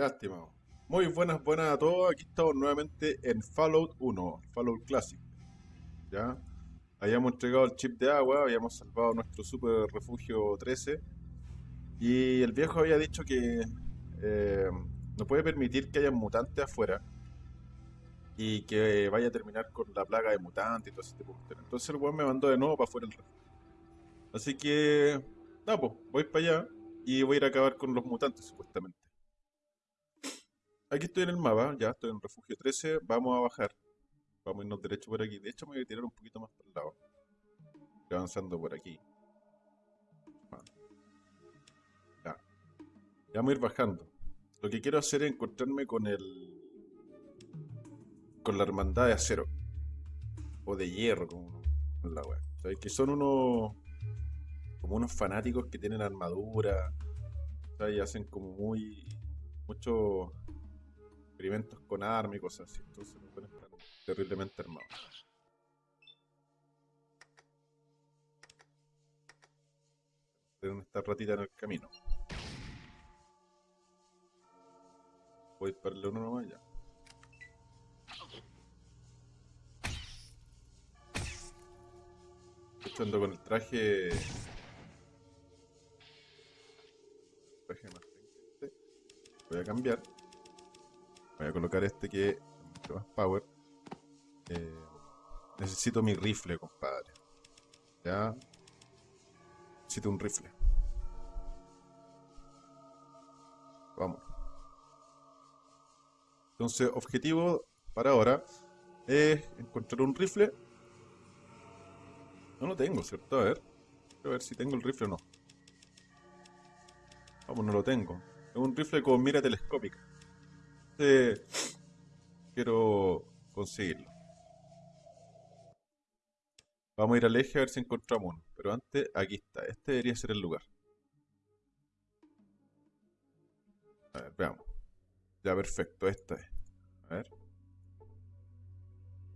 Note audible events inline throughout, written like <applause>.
Ya. Muy buenas, buenas a todos. Aquí estamos nuevamente en Fallout 1, Fallout Classic. Ya. Habíamos entregado el chip de agua, habíamos salvado nuestro super refugio 13. Y el viejo había dicho que eh, no puede permitir que haya mutantes afuera. Y que vaya a terminar con la plaga de mutantes y todo ese tipo de cuestiones. Entonces el weón me mandó de nuevo para afuera el refugio. Así que, nada, pues, voy para allá y voy a ir a acabar con los mutantes, supuestamente. Aquí estoy en el mapa, ya estoy en refugio 13, vamos a bajar. Vamos a irnos derecho por aquí. De hecho, me voy a tirar un poquito más por el lado. Estoy avanzando por aquí. Ya. Ya vamos a ir bajando. Lo que quiero hacer es encontrarme con el... Con la hermandad de acero. O de hierro, como la wea. ¿Sabes? Que son unos... Como unos fanáticos que tienen armadura. Y hacen como muy... Mucho experimentos con armas y cosas así. Entonces me pueden estar terriblemente armados. Tienen esta ratita en el camino. Voy para el uno nomás ya. Estoy ando con el traje. Traje más. Voy a cambiar. Voy a colocar este que es mucho más power. Eh, necesito mi rifle, compadre. Ya. Necesito un rifle. Vamos. Entonces, objetivo para ahora es encontrar un rifle. No lo tengo, ¿cierto? A ver. A ver si tengo el rifle o no. Vamos, no lo tengo. Es un rifle con mira telescópica. Este, quiero conseguirlo. Vamos a ir al eje a ver si encontramos uno. Pero antes, aquí está. Este debería ser el lugar. A ver, veamos. Ya, perfecto. Esta es. A ver.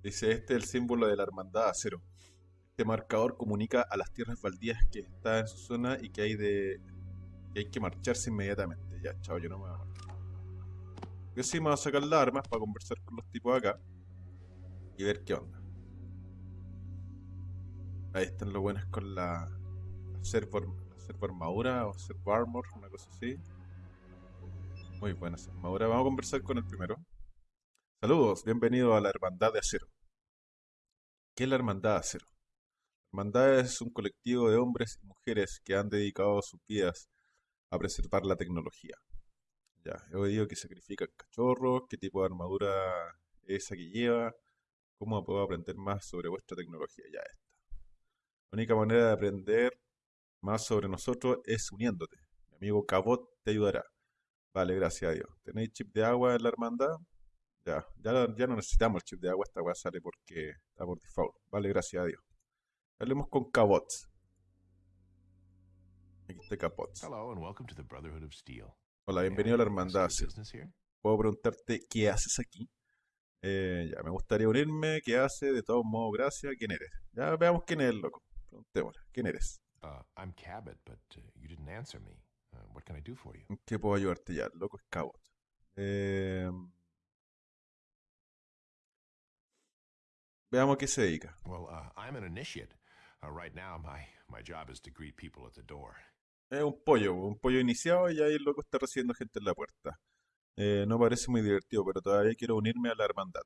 Dice, este es el símbolo de la hermandad acero. Este marcador comunica a las tierras baldías que está en su zona y que hay de que hay que marcharse inmediatamente. Ya, chao, yo no me voy a Yo sí me voy a sacar las armas para conversar con los tipos acá y ver qué onda. Ahí están los buenos con la, servo, armadura o servo armor, una cosa así. Muy buena esa armadura. Vamos a conversar con el primero. Saludos, bienvenido a la Hermandad de Acero. ¿Qué es la Hermandad de Acero? La Hermandad es un colectivo de hombres y mujeres que han dedicado sus vidas a preservar la tecnología. Ya, he oído que sacrifican cachorros, qué tipo de armadura es esa que lleva, cómo puedo aprender más sobre vuestra tecnología. Ya está. La única manera de aprender más sobre nosotros es uniéndote. Mi amigo Cabot te ayudará. Vale, gracias a Dios. ¿Tenéis chip de agua en la hermandad? Ya, ya, ya no necesitamos el chip de agua, esta agua sale porque está por default. Vale, gracias a Dios. Hablemos con Cabot. Aquí está Cabot. Hello and welcome to the Brotherhood of Steel. Hola, bienvenido a la hermandad. Puedo preguntarte qué haces aquí. Eh, ya, me gustaría unirme. ¿Qué hace? De todos modos, gracias. ¿Quién eres? Ya veamos quién es el loco. Preguntémosle. ¿Quién eres? Uh, I'm Cabot, but uh, you didn't answer me. Uh, what can I do for you? ¿En qué puedo ayudarte ya? El loco es Cabot. Eh, veamos a qué se dedica. Well, uh, I'm an initiate. Uh, right now, my, my job is to greet people at the door. Es un pollo, un pollo iniciado y ahí el loco está recibiendo gente en la puerta. Eh, no parece muy divertido, pero todavía quiero unirme a la hermandad.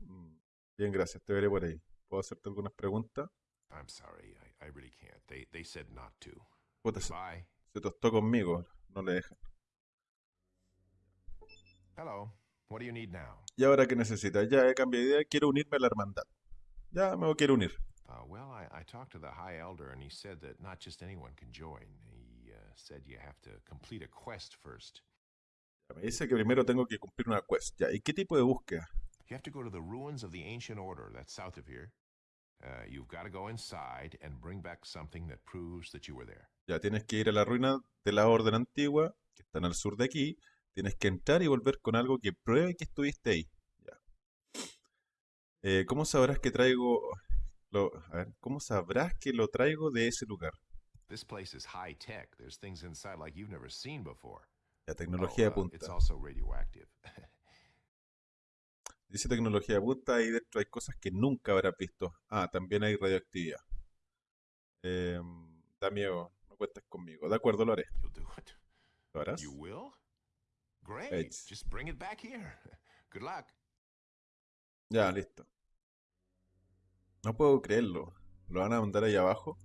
Mm, Bien, gracias, te veré por ahí. ¿Puedo hacerte algunas preguntas? I'm sorry, I, I really can't. They, they said not to. Puta, se, tostó conmigo, no le dejan. Hello. What do you need now? ¿Y ahora qué necesitas? Ya he cambiado de idea, quiero unirme a la hermandad. Ya me quiero unir. Uh, well, I, I talked to the High Elder, and he said that not just anyone can join. He uh, said you have to complete a quest first. Me dice que primero tengo que cumplir una quest. Ya, ¿y qué tipo de búsqueda? You have to go to the ruins of the ancient order that's south of here. Uh, you've got to go inside and bring back something that proves that you were there. Ya tienes que ir a la ruina de la orden antigua, que están al sur de aquí. Tienes que entrar y volver con algo que pruebe que estuviste ahí. Ya. Eh, ¿cómo sabrás que traigo lo, a ver, ¿cómo sabrás que lo traigo de ese lugar? This place is high tech. There's things inside like you've never seen before. La Oh, tecnología de uh, it's punta. also radioactive. <laughs> Dice tecnología de punta y dentro hay cosas que nunca habrás visto. Ah, también hay radioactividad. Em, da miedo, no cuentes conmigo. De acuerdo, lo haré. You'll do it. ¿Lo harás? You will? Great. It's- Just bring it back here. <laughs> Good luck. Ya, listo. No puedo creerlo. ¿Lo van a mandar ahí abajo?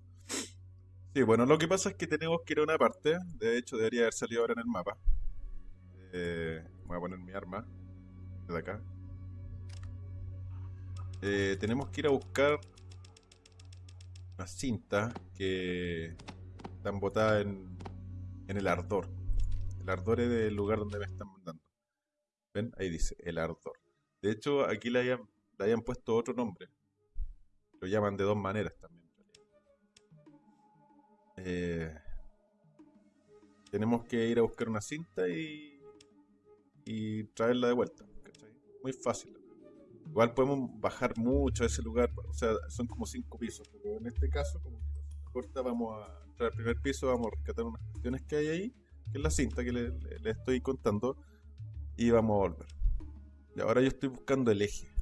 Sí, bueno, lo que pasa es que tenemos que ir a una parte. De hecho, debería haber salido ahora en el mapa. Eh, voy a poner mi arma. De acá. Eh, tenemos que ir a buscar una cinta que están botadas en, en el ardor. El ardor es del lugar donde me están mandando. ¿Ven? Ahí dice, el ardor. De hecho, aquí le hayan, hayan puesto otro nombre. Lo llaman de dos maneras también. Eh, tenemos que ir a buscar una cinta y, traerla de vuelta. Muy fácil. Igual podemos bajar mucho a ese lugar. O sea, son como cinco pisos. Pero en este caso, como corta, vamos a entrar al primer piso, vamos a rescatar unas cuestiones que hay ahí, que es la cinta que le- le estoy contando, y vamos a volver. Y ahora yo estoy buscando el eje,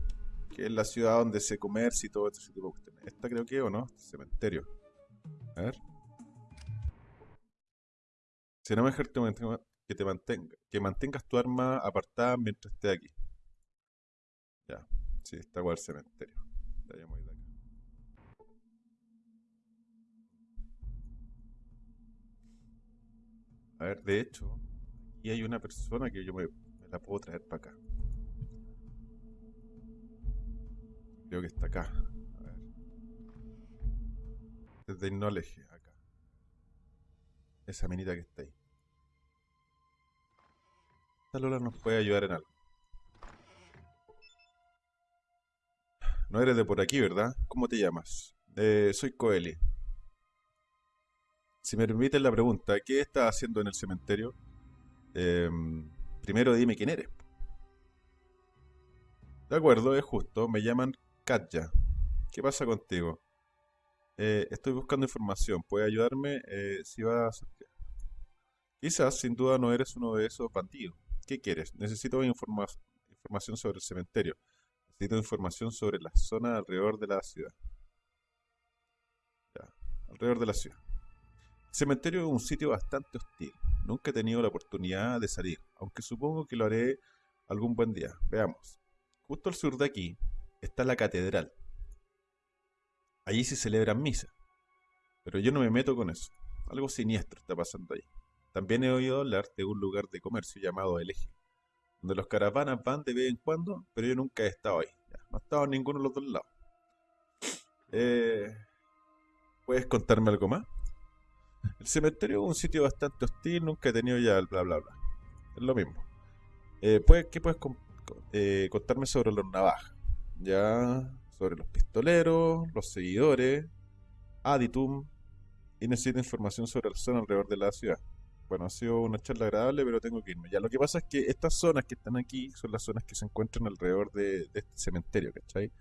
es la ciudad donde se comercia y todo ese tipo de cuestiones. Esta creo que, ¿o no? Este cementerio. A ver. Será mejor que te que te mantenga, que mantengas tu arma apartada mientras esté aquí. Ya, sí, está igual el cementerio. Ya, ya voy de acá. A ver, de hecho, aquí hay una persona que yo me la puedo traer para acá. Creo que está acá. A ver. Desde Knowledge, acá. Esa minita que está ahí. Esta Lola nos puede ayudar en algo. No eres de por aquí, ¿verdad? ¿Cómo te llamas? Eh, soy Coeli. Si me permiten la pregunta, ¿qué estás haciendo en el cementerio? Em, primero dime quién eres. De acuerdo, es justo. Me llaman Katya. ¿Qué pasa contigo? Eh, estoy buscando información. ¿Puede ayudarme? Eh, si vas... Quizás, sin duda, no eres uno de esos bandidos. ¿Qué quieres? Necesito informa- información sobre el cementerio. Necesito información sobre la zona alrededor de la ciudad. Alrededor de la ciudad. El cementerio es un sitio bastante hostil. Nunca he tenido la oportunidad de salir, aunque supongo que lo haré algún buen día. Veamos. Justo al sur de aquí está la catedral. Allí se celebran misas. Pero yo no me meto con eso. Algo siniestro está pasando ahí. También he oído hablar de un lugar de comercio llamado El Eje, donde los caravanas van de vez en cuando, pero yo nunca he estado ahí. No he estado en ninguno de los dos lados. Eh, ¿Puedes contarme algo más? El cementerio es un sitio bastante hostil, nunca he tenido ya el bla bla bla. Es lo mismo. Eh, ¿puedes- ¿Qué puedes eh, contarme sobre los navajas? Ya, sobre los pistoleros, los seguidores, Aditum, y necesito información sobre la zona alrededor de la ciudad. Bueno, ha sido una charla agradable, pero tengo que irme. Ya, lo que pasa es que estas zonas que están aquí son las zonas que se encuentran alrededor de, este cementerio, ¿cachai?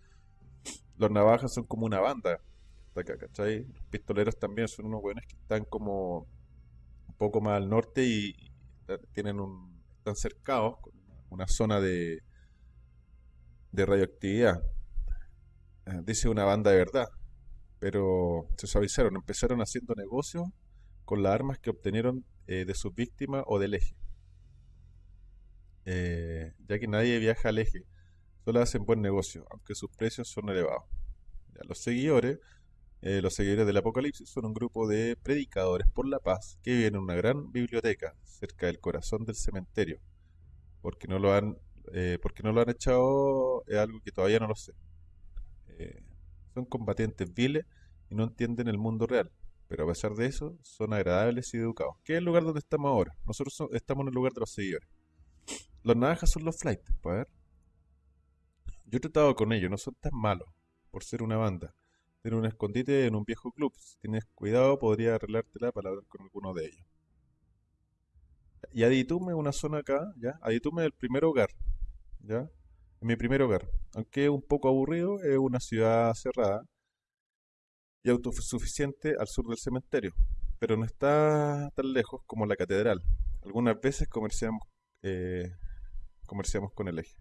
Los navajas son como una banda está acá, ¿cachai? Los pistoleros también son unos buenos que están como un poco más al norte y está- tienen un, están cercados con una zona de, de radioactividad. Eh, Dice una banda de verdad, pero se suavizaron, empezaron haciendo negocios con las armas que obtenieron eh, de sus víctimas o del eje. Eh, ya que nadie viaja al eje, solo hacen buen negocio, aunque sus precios son elevados. Los seguidores, los seguidores del Apocalipsis son un grupo de predicadores por la paz que viven en una gran biblioteca cerca del corazón del cementerio. Porque no lo han, eh, porque no lo han echado es algo que todavía no lo sé. Eh, son combatientes viles y no entienden el mundo real, pero a pesar de eso son agradables y educados. ¿Qué es el lugar donde estamos ahora? Nosotros so- estamos en el lugar de los seguidores. Los navajas son los flights, pues, a ver. Yo he tratado con ellos, no son tan malos por ser una banda. Tienen un escondite en un viejo club. Si tienes cuidado, podría arreglártela para hablar con alguno de ellos. Y Aditume una zona acá, ¿ya? Aditume el primer hogar, ¿ya? Es mi primer hogar. Aunque un poco aburrido, es una ciudad cerrada y autosuficiente al sur del cementerio. Pero no está tan lejos como la catedral. Algunas veces comerciamos, eh, comerciamos con el eje.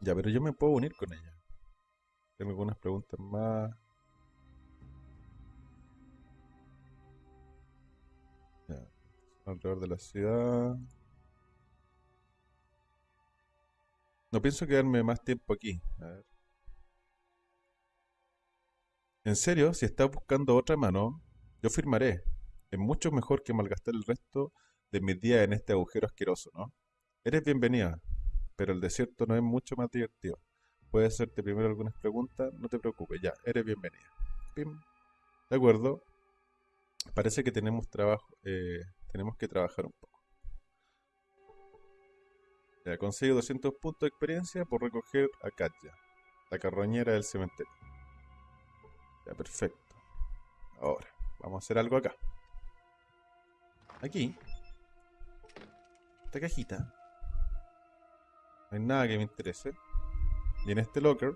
Ya, pero yo me puedo unir con ella. Tengo algunas preguntas más. Alrededor de la ciudad. No pienso quedarme más tiempo aquí. A ver. En serio, si estás buscando otra mano, yo firmaré. Es mucho mejor que malgastar el resto de mis días en este agujero asqueroso, ¿no? Eres bienvenida, pero el desierto no es mucho más divertido. Puedes hacerte primero algunas preguntas, no te preocupes, ya, eres bienvenida. Pim. De acuerdo. Parece que tenemos trabajo, eh, tenemos que trabajar un poco. Ya, consigo 200 puntos de experiencia por recoger a Katya, la carroñera del cementerio. Ya, perfecto. Ahora, vamos a hacer algo acá. Aquí. Esta cajita. No hay nada que me interese. Y en este locker.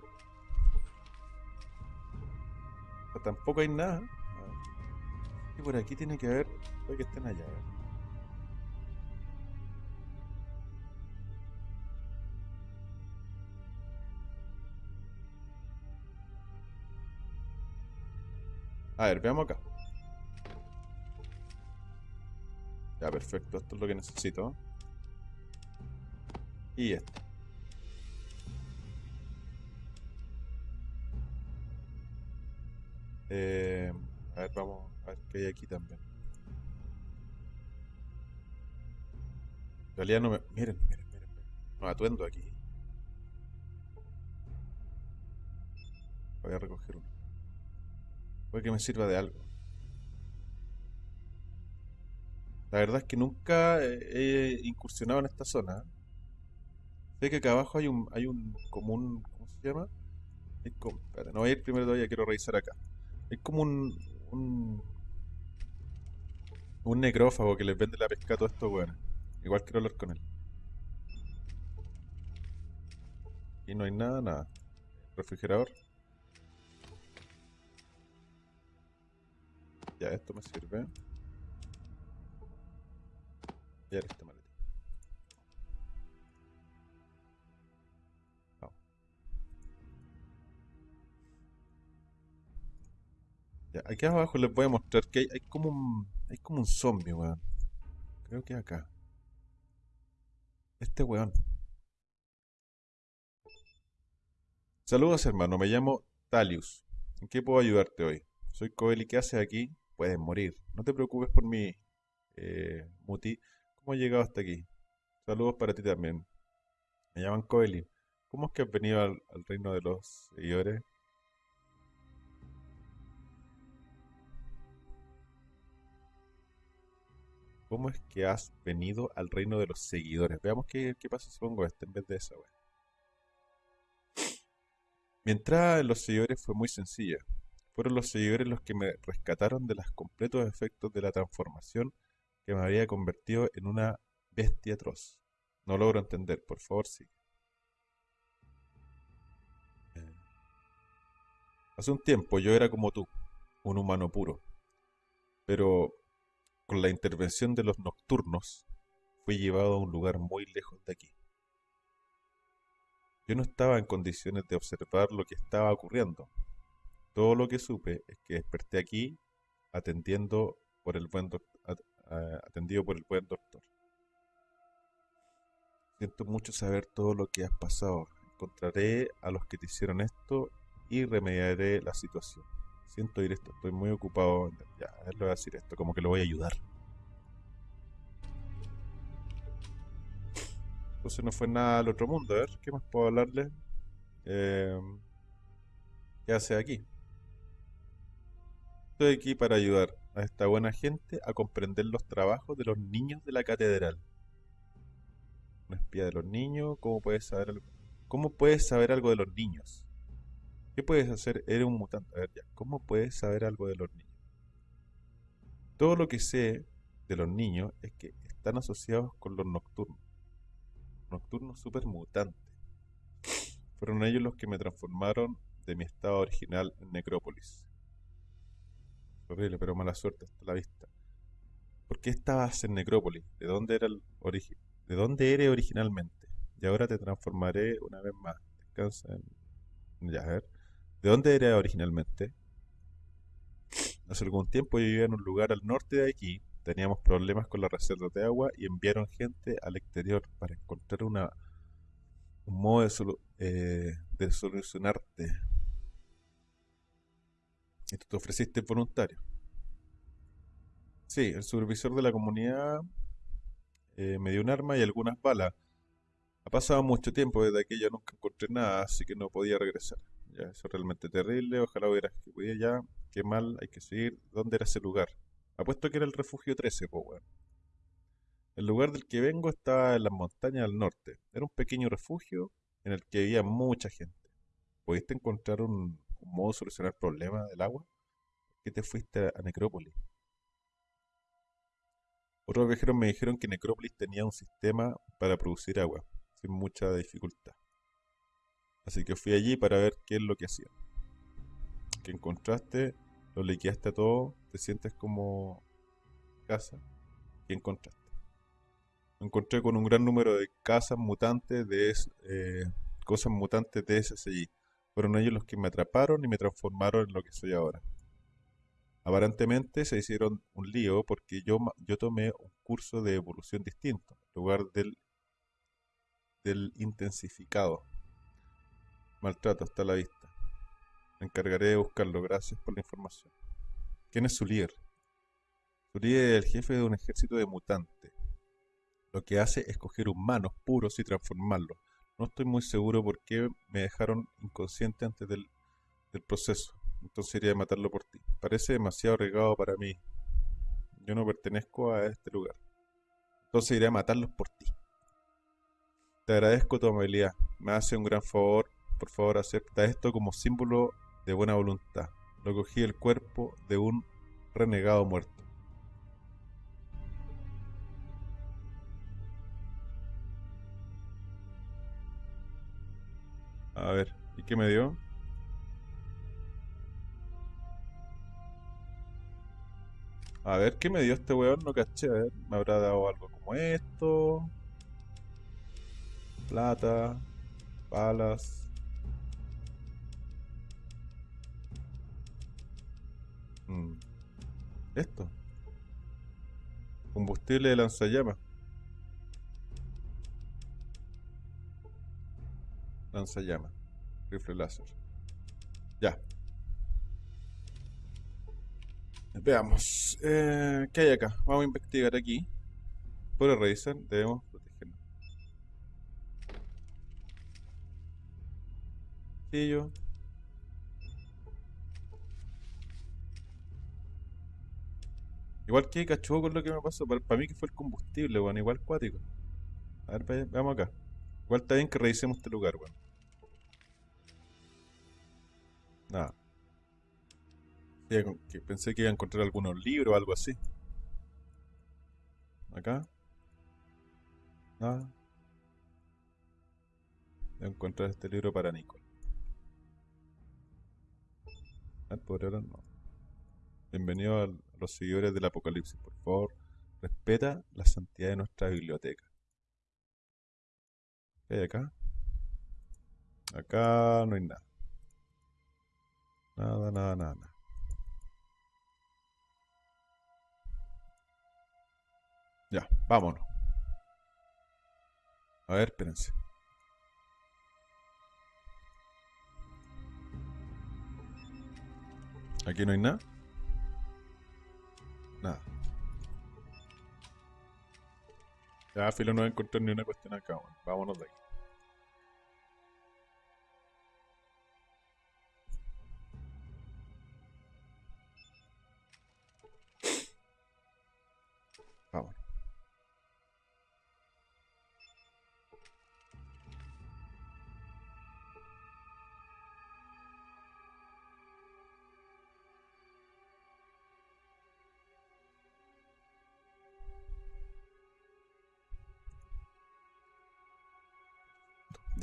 Tampoco hay nada. Y por aquí tiene que haber. Puede que estén allá. a ver. Veamos acá. Ya, perfecto. Esto es lo que necesito. Y esto. Eh, a ver, vamos a ver qué hay aquí también. En realidad no me... Miren, miren, miren. No atuendo aquí. Voy a recoger uno. Puede que me sirva de algo. La verdad es que nunca he incursionado en esta zona. Sé que acá abajo hay un, hay un, como un, ¿cómo se llama? Hay como- no voy a ir primero todavía, quiero revisar acá. Es como un, un, un necrófago que les vende la pesca a todos estos weones. Igual quiero hablar con él. Y no hay nada, nada. Refrigerador. Ya, esto me sirve. Y ahora este maletín. Vamos. Ya, aquí abajo les voy a mostrar que hay, hay como un, hay como un zombie, weón. Creo que acá. Este weón. Saludos, hermano. Me llamo Talius. ¿En qué puedo ayudarte hoy? Soy Coeli. ¿Qué haces aquí? Puedes morir. No te preocupes por mí, eh, Muti. ¿Cómo has llegado hasta aquí? Saludos para ti también. Me llaman Coeli. ¿Cómo es que has venido al, al reino de los seguidores? ¿Cómo es que has venido al reino de los seguidores? Veamos qué, pasa si pongo este en vez de esa, weón. Mi entrada en los seguidores fue muy sencilla. Fueron los seguidores los que me rescataron de los completos efectos de la transformación que me había convertido en una bestia atroz. No logro entender, por favor, sí. Eh, Hace un tiempo yo era como tú, un humano puro, pero con la intervención de los nocturnos fui llevado a un lugar muy lejos de aquí. Yo no estaba en condiciones de observar lo que estaba ocurriendo. Todo lo que supe es que desperté aquí atendiendo por el buen atendido por el buen doctor. Siento mucho saber todo lo que has pasado. Encontraré a los que te hicieron esto y remediaré la situación. Siento oír esto, estoy muy ocupado. Ya, a ver, le voy a decir esto, como que lo voy a ayudar. Entonces no fue nada al otro mundo. A ver, ¿qué más puedo hablarle? Eh, ¿qué hace aquí? Estoy aquí para ayudar a esta buena gente a comprender los trabajos de los niños de la catedral. Un espía de los niños, ¿cómo puedes saber algo? ¿Cómo puedes saber algo de los niños? ¿Qué puedes hacer? Eres un mutante. A ver, ya. ¿Cómo puedes saber algo de los niños? Todo lo que sé de los niños es que están asociados con los nocturnos. Nocturnos super mutantes. <sniffs> Fueron ellos los que me transformaron de mi estado original en Necrópolis. Horrible, pero mala suerte hasta la vista. ¿Por qué estabas en Necrópolis? ¿De dónde era el origen? ¿De dónde eres originalmente? Y ahora te transformaré una vez más. Descansa en... Ya, a ver. ¿De dónde eres originalmente? Hace algún tiempo yo vivía en un lugar al norte de aquí. Teníamos problemas con la reserva de agua y enviaron gente al exterior para encontrar una, un modo de, eh, solucionarte. Y tú te ofreciste voluntario. Sí, el supervisor de la comunidad eh, me dio un arma y algunas balas. Ha pasado mucho tiempo desde aquello, nunca encontré nada, así que no podía regresar. Ya, eso es realmente terrible. Ojalá hubiera que pudiera ya. Qué mal, hay que seguir. ¿Dónde era ese lugar? Apuesto que era el refugio 13, po, weón. El lugar del que vengo estaba en las montañas al norte. Era un pequeño refugio en el que vivía mucha gente. ¿Pudiste encontrar un, modo de solucionar el problema del agua? ¿Por qué te fuiste a Necrópolis? Otros viajeros me dijeron que Necrópolis tenía un sistema para producir agua, sin mucha dificultad. Así que fui allí para ver qué es lo que hacían. ¿Qué encontraste? ¿Lo liquidaste a todo? ¿Te sientes como casa? ¿Qué encontraste? Me encontré con un gran número de casas mutantes de eh, cosas mutantes de SSI. Fueron ellos los que me atraparon y me transformaron en lo que soy ahora. Aparentemente se hicieron un lío porque yo, yo tomé un curso de evolución distinto, en lugar del, del intensificado. Maltrato hasta la vista. Me encargaré de buscarlo. Gracias por la información. ¿Quién es? Su líder es el jefe de un ejército de mutantes. Lo que hace es coger humanos puros y transformarlos. No estoy muy seguro por qué me dejaron inconsciente antes del, proceso. Entonces iría a matarlo por ti. Parece demasiado arriesgado para mí. Yo no pertenezco a este lugar. Entonces iré a matarlos por ti. Te agradezco tu amabilidad. Me hace un gran favor. Por favor, acepta esto como símbolo de buena voluntad. Lo cogí del cuerpo de un renegado muerto. A ver, ¿y qué me dio? A ver, ¿qué me dio este weón? No caché, a ver, me habrá dado algo como esto. Plata, balas. Mm, Esto. Combustible de lanzallamas. Lanzallamas. Rifle láser. Ya. Veamos. eh, ¿qué hay acá? Vamos a investigar aquí. Por revisar, debemos protegernos. Sí, Igual que cachudo con lo que me pasó. Para, mí que fue el combustible, weón. Igual cuático. A ver, ve- veamos acá. Igual está bien que revisemos este lugar, weón. Nada. Con- que pensé que iba a encontrar algunos libros o algo así. Acá. Nada. Voy a encontrar este libro para Nicole. Ah, por ahora no. Bienvenido al- los seguidores del Apocalipsis. Por favor, respeta la santidad de nuestra biblioteca. ¿Qué hay acá? Acá no hay nada. Nada, nada, nada, nada. Ya, vámonos. A ver, espérense. Aquí no hay nada. Nada. Ya, filo, no voy a encontrar ni una cuestión acá. weón. Vámonos de aquí.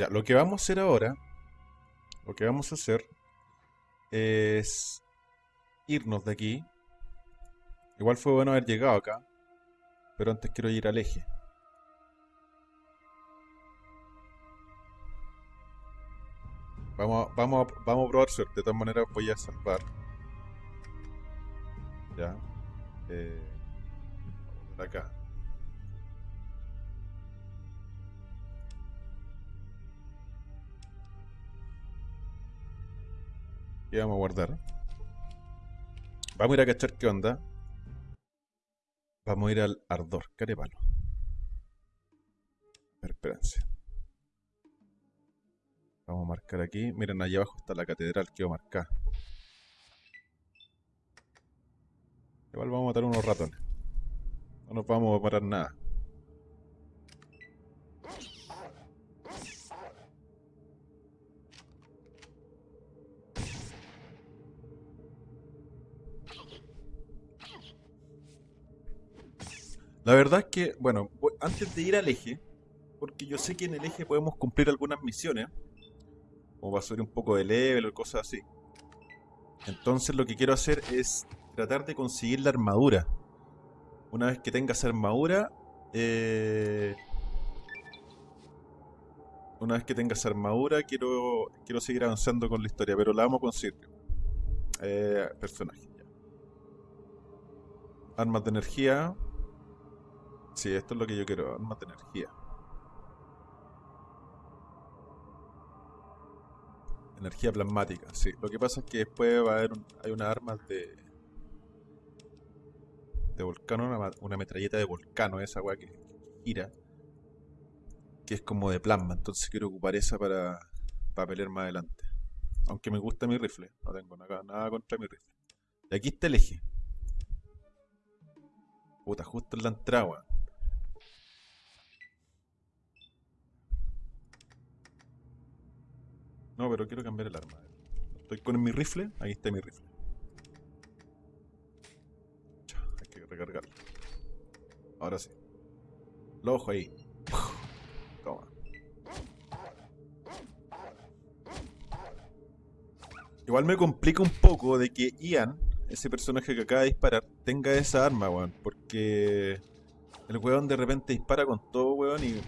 Ya, lo que vamos a hacer ahora, lo que vamos a hacer es irnos de aquí Igual fue bueno haber llegado acá. Pero antes quiero ir al eje. Vamos, vamos, vamos a probar suerte. De todas maneras voy a salvar. Ya. Eh, acá. Y vamos a guardar. Vamos a ir a cachar qué onda. Vamos a ir al ardor, carepalo. A espérense. Vamos a marcar aquí. Miren, allá abajo está la catedral, quedó marcada. Igual vamos a matar unos ratones. No nos vamos a parar nada. La verdad es que, bueno, antes de ir al eje, porque yo sé que en el eje podemos cumplir algunas misiones, como va a subir un poco de level o cosas así. Entonces lo que quiero hacer es tratar de conseguir la armadura. Una vez que tenga esa armadura, eh, una vez que tenga esa armadura, quiero, quiero seguir avanzando con la historia, pero la vamos a conseguir. Eh, personaje. Armas de energía. Sí, esto es lo que yo quiero, armas de energía. Energía plasmática, sí. Lo que pasa es que después va a haber un- hay unas armas de de volcán, una, una metralleta de volcano, esa weá que, que gira, que es como de plasma, entonces quiero ocupar esa para, para pelear más adelante. Aunque me gusta mi rifle, no tengo nada, nada contra mi rifle. Y aquí está el eje. Puta, justo en la entrada, No, pero quiero cambiar el arma. Estoy con mi rifle, ahí está mi rifle. Hay que recargarlo. Ahora sí. Los ojos ahí. Toma. Igual me complica un poco de que Ian, ese personaje que acaba de disparar, tenga esa arma, weón. Porque el weón de repente dispara con todo, weón, y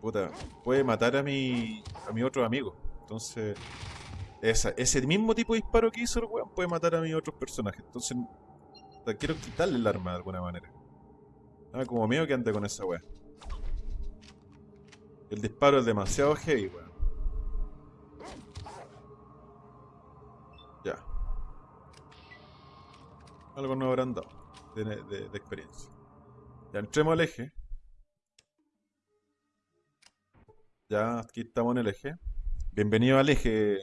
puta, puede matar a mi, a mi otro amigo. Entonces, esa, ese mismo tipo de disparo que hizo el weón puede matar a mis otros personajes. Entonces, quiero quitarle el arma de alguna manera. Ah, como miedo que ande con esa weá. El disparo es demasiado heavy, weón. Ya. Algo no habrán dado de- de experiencia. Ya entremos al eje. Ya, aquí estamos en el eje. Bienvenido al eje,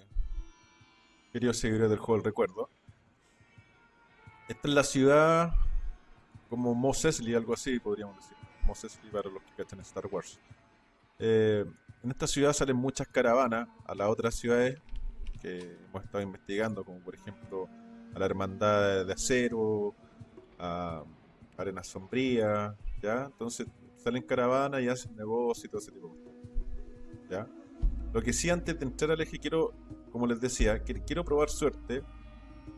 queridos seguidores del juego del recuerdo. Esta es la ciudad como Mos Eisley, algo así podríamos decir. Mos Eisley para los que cachan Star Wars. Eh, en esta ciudad salen muchas caravanas a las otras ciudades que hemos estado investigando, como por ejemplo a la Hermandad de Acero, a Arenas Sombrías, ¿ya? Entonces salen caravanas y hacen negocios y todo ese tipo de cosas, ¿ya? Lo que sí antes de entrar al eje quiero, como les decía, quiero probar suerte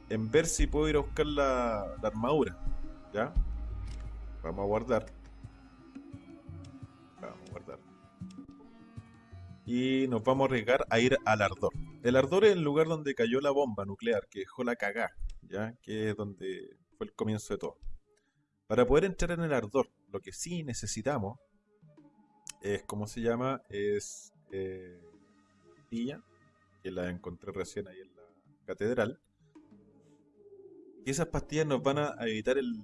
en ver si puedo ir a buscar la, la armadura, ¿ya? Vamos a guardar. Vamos a guardar. Y nos vamos a arriesgar a ir al Ardor. El Ardor es el lugar donde cayó la bomba nuclear que dejó la cagá, ¿ya? Que es donde fue el comienzo de todo. Para poder entrar en el Ardor, lo que sí necesitamos es, ¿cómo se llama? Es eh, pastilla, que la encontré recién ahí en la catedral. Y esas pastillas nos van a evitar el,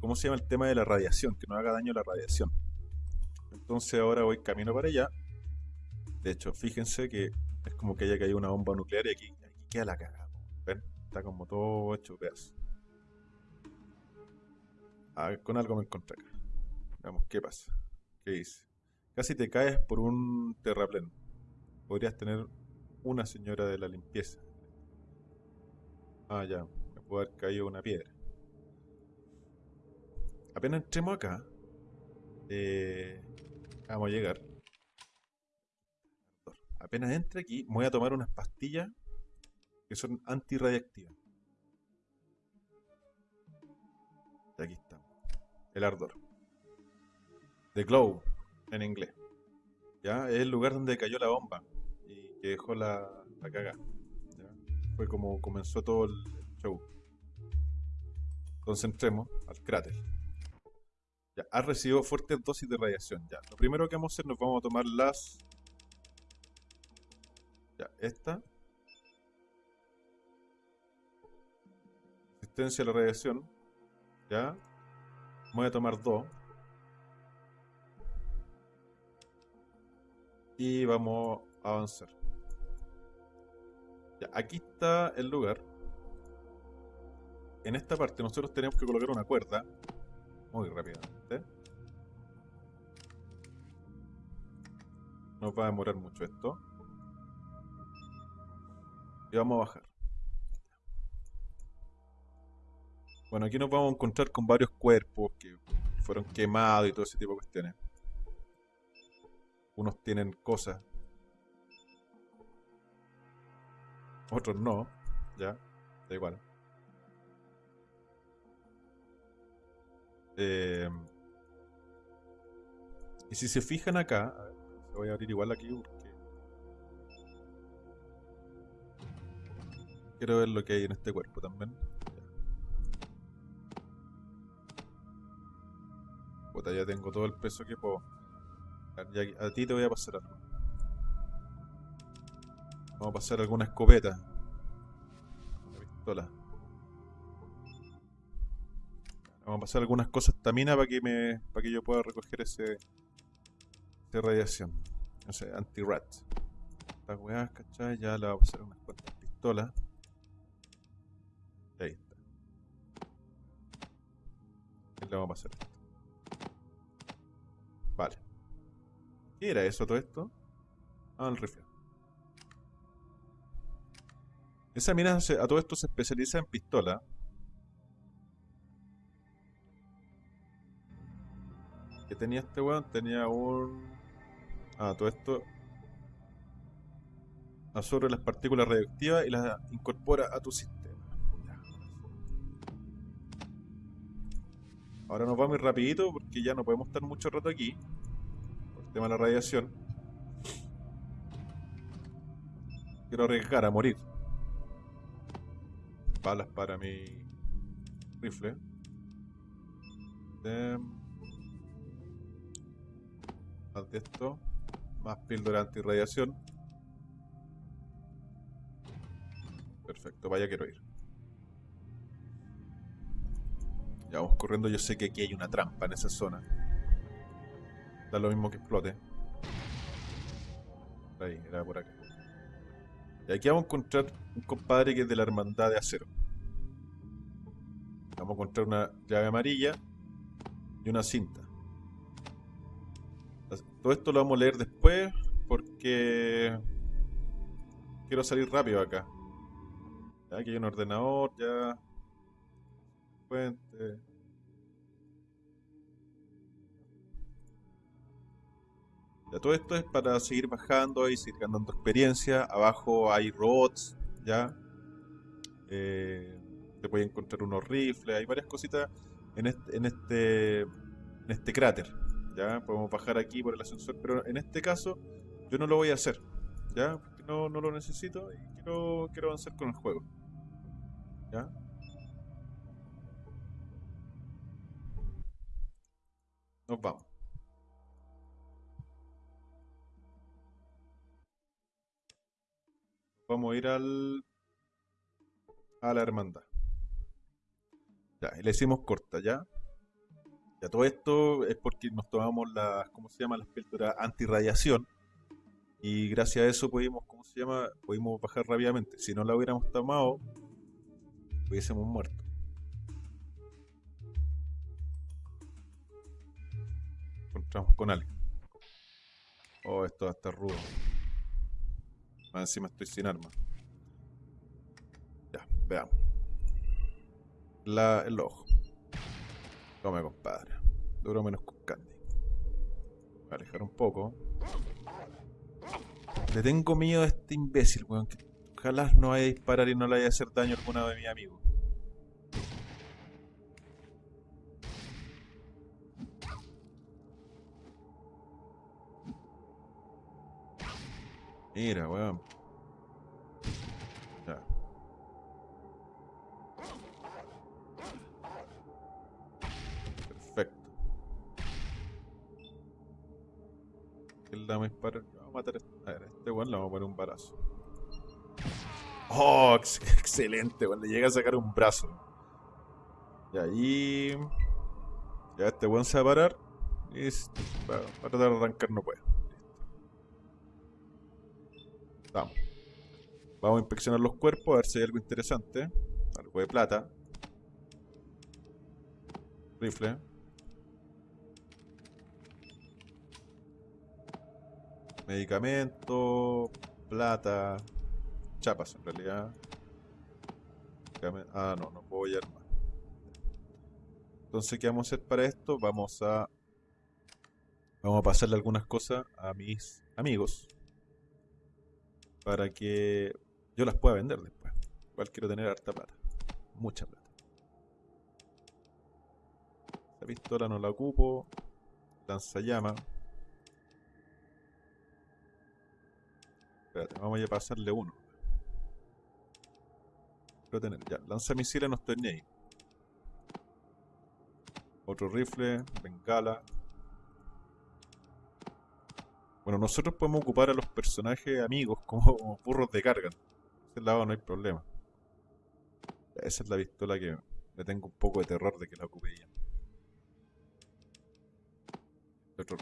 ¿cómo se llama? El tema de la radiación, que nos haga daño la radiación. Entonces ahora voy camino para allá. De hecho, fíjense que es como que haya caído una bomba nuclear y aquí, aquí queda la cagada. ¿Ven? Está como todo hecho pedazos. A ver, con algo me encontré acá. Veamos qué pasa. ¿Qué dice? Casi te caes por un terraplén. Podrías tener una señora de la limpieza. Ah, ya. Me puede haber caído una piedra. Apenas entremos acá. eh, vamos a llegar. Apenas entre aquí, voy a tomar unas pastillas que son antirradiactivas. Aquí está. El ardor. The Glow, en inglés. ¿Ya? Es el lugar donde cayó la bomba que dejó la, la caga. Fue como comenzó todo el show. Concentremos al cráter. Ya, ha recibido fuertes dosis de radiación. Ya, lo primero que vamos a hacer, nos vamos a tomar las. Ya, esta. Resistencia a la radiación. Ya. Voy a tomar dos. Y vamos a avanzar. Ya, aquí está el lugar. En esta parte nosotros tenemos que colocar una cuerda. Muy rápidamente. No va a demorar mucho esto. Y vamos a bajar. Bueno, aquí nos vamos a encontrar con varios cuerpos que fueron quemados y todo ese tipo de cuestiones. Unos tienen cosas. Otros no. Ya. Da igual. Eh, y si se fijan acá, a ver, voy a abrir igual aquí porque quiero ver lo que hay en este cuerpo también. Puta, ya tengo todo el peso que puedo. A ti te voy a pasar algo. Vamos a pasar alguna escopeta. Una pistola. Vamos a pasar algunas cosas tamina para que me. para que yo pueda recoger ese. esa radiación. No sé, anti-rat. Estas weas, ¿cachai? Ya le voy a pasar unas cuantas pistolas. Ahí está. Y le vamos a pasar. Vale. ¿Qué era eso todo esto? Ah, el rifle. Esa mina se- a todo esto se especializa en pistola. ¿Qué tenía este weón? Tenía un... Ah, todo esto... Absorbe las partículas radioactivas y las incorpora a tu sistema. Ahora nos vamos a ir rapidito porque ya no podemos estar mucho rato aquí. Por el tema de la radiación. Quiero arriesgar a morir. Balas para mi rifle. Em, Más de esto. Más píldora antirradiación. Perfecto, vaya quiero ir. Ya vamos corriendo, yo sé que aquí hay una trampa en esa zona. Da lo mismo que explote. Ahí, era por acá. Y aquí vamos a encontrar un compadre que es de la hermandad de acero. Vamos a encontrar una llave amarilla y una cinta. Todo esto lo vamos a leer después porque quiero salir rápido acá. Aquí hay un ordenador, ya. Fuente. Todo esto es para seguir bajando y seguir ganando experiencia. Abajo hay robots, ya. Eh, te puedes encontrar unos rifles, hay varias cositas en este, este, cráter. Ya, podemos bajar aquí por el ascensor, pero en este caso yo no lo voy a hacer, ya, porque no, lo necesito y quiero, quiero avanzar con el juego. ¿Ya? Nos vamos. Vamos a ir al a la hermandad. Ya, le hicimos corta, ¿ya? Ya todo esto es porque nos tomamos las, ¿cómo se llama? Las píldoras antirradiación. Y gracias a eso pudimos, ¿cómo se llama? Pudimos bajar rápidamente. Si no la hubiéramos tomado, hubiésemos muerto. Encontramos con alguien. Oh, esto va a estar rudo. Más encima estoy sin arma. Ya, veamos. La, el ojo. Tome, compadre. Duro menos con candy. Voy a alejar un poco. Le tengo miedo a este imbécil, weón. Que ojalá no vaya a disparar y no le vaya a hacer daño a alguno de mis amigos. Mira, weón. Ya. Perfecto. ¿Quién le vamos a matar a este. A ver, a este weón le vamos a poner un balazo. Oh, ex- <laughs> excelente, weón. Le llega a sacar un brazo. Y ahí. Ya este weón se va a parar. Y va, va a tratar arrancar, no puede. Vamos. Vamos a inspeccionar los cuerpos a ver si hay algo interesante. Algo de plata. Rifle. Medicamento. Plata. Chapas en realidad. Ah, no, no puedo hallar más. Entonces, ¿qué vamos a hacer para esto? Vamos a. Vamos a pasarle algunas cosas a mis amigos. Para que yo las pueda vender después. Igual quiero tener harta plata. Mucha plata. La pistola no la ocupo. Lanzallamas. Espérate, vamos a pasarle uno. Quiero tener, ya, lanzamisiles no estoy ni ahí. Otro rifle, bengala. Bueno, nosotros podemos ocupar a los personajes amigos <laughs> como burros de carga. Ese lado no hay problema. Esa es la pistola que le tengo un poco de terror de que la ocupe ella. Otro.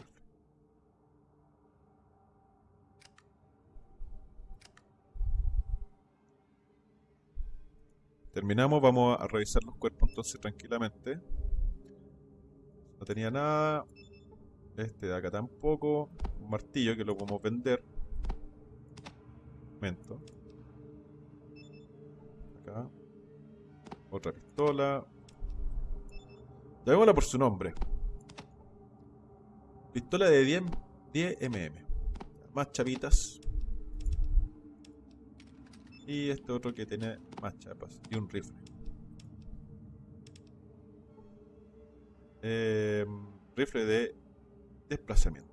Terminamos, vamos a revisar los cuerpos entonces tranquilamente. No tenía nada. Este de acá tampoco. Un martillo que lo podemos vender. Momento. Acá. Otra pistola. Llamémosla por su nombre. Pistola de 10, 10 mm. Más chapitas. Y este otro que tiene más chapas. Y un rifle. Eh, rifle de desplazamiento.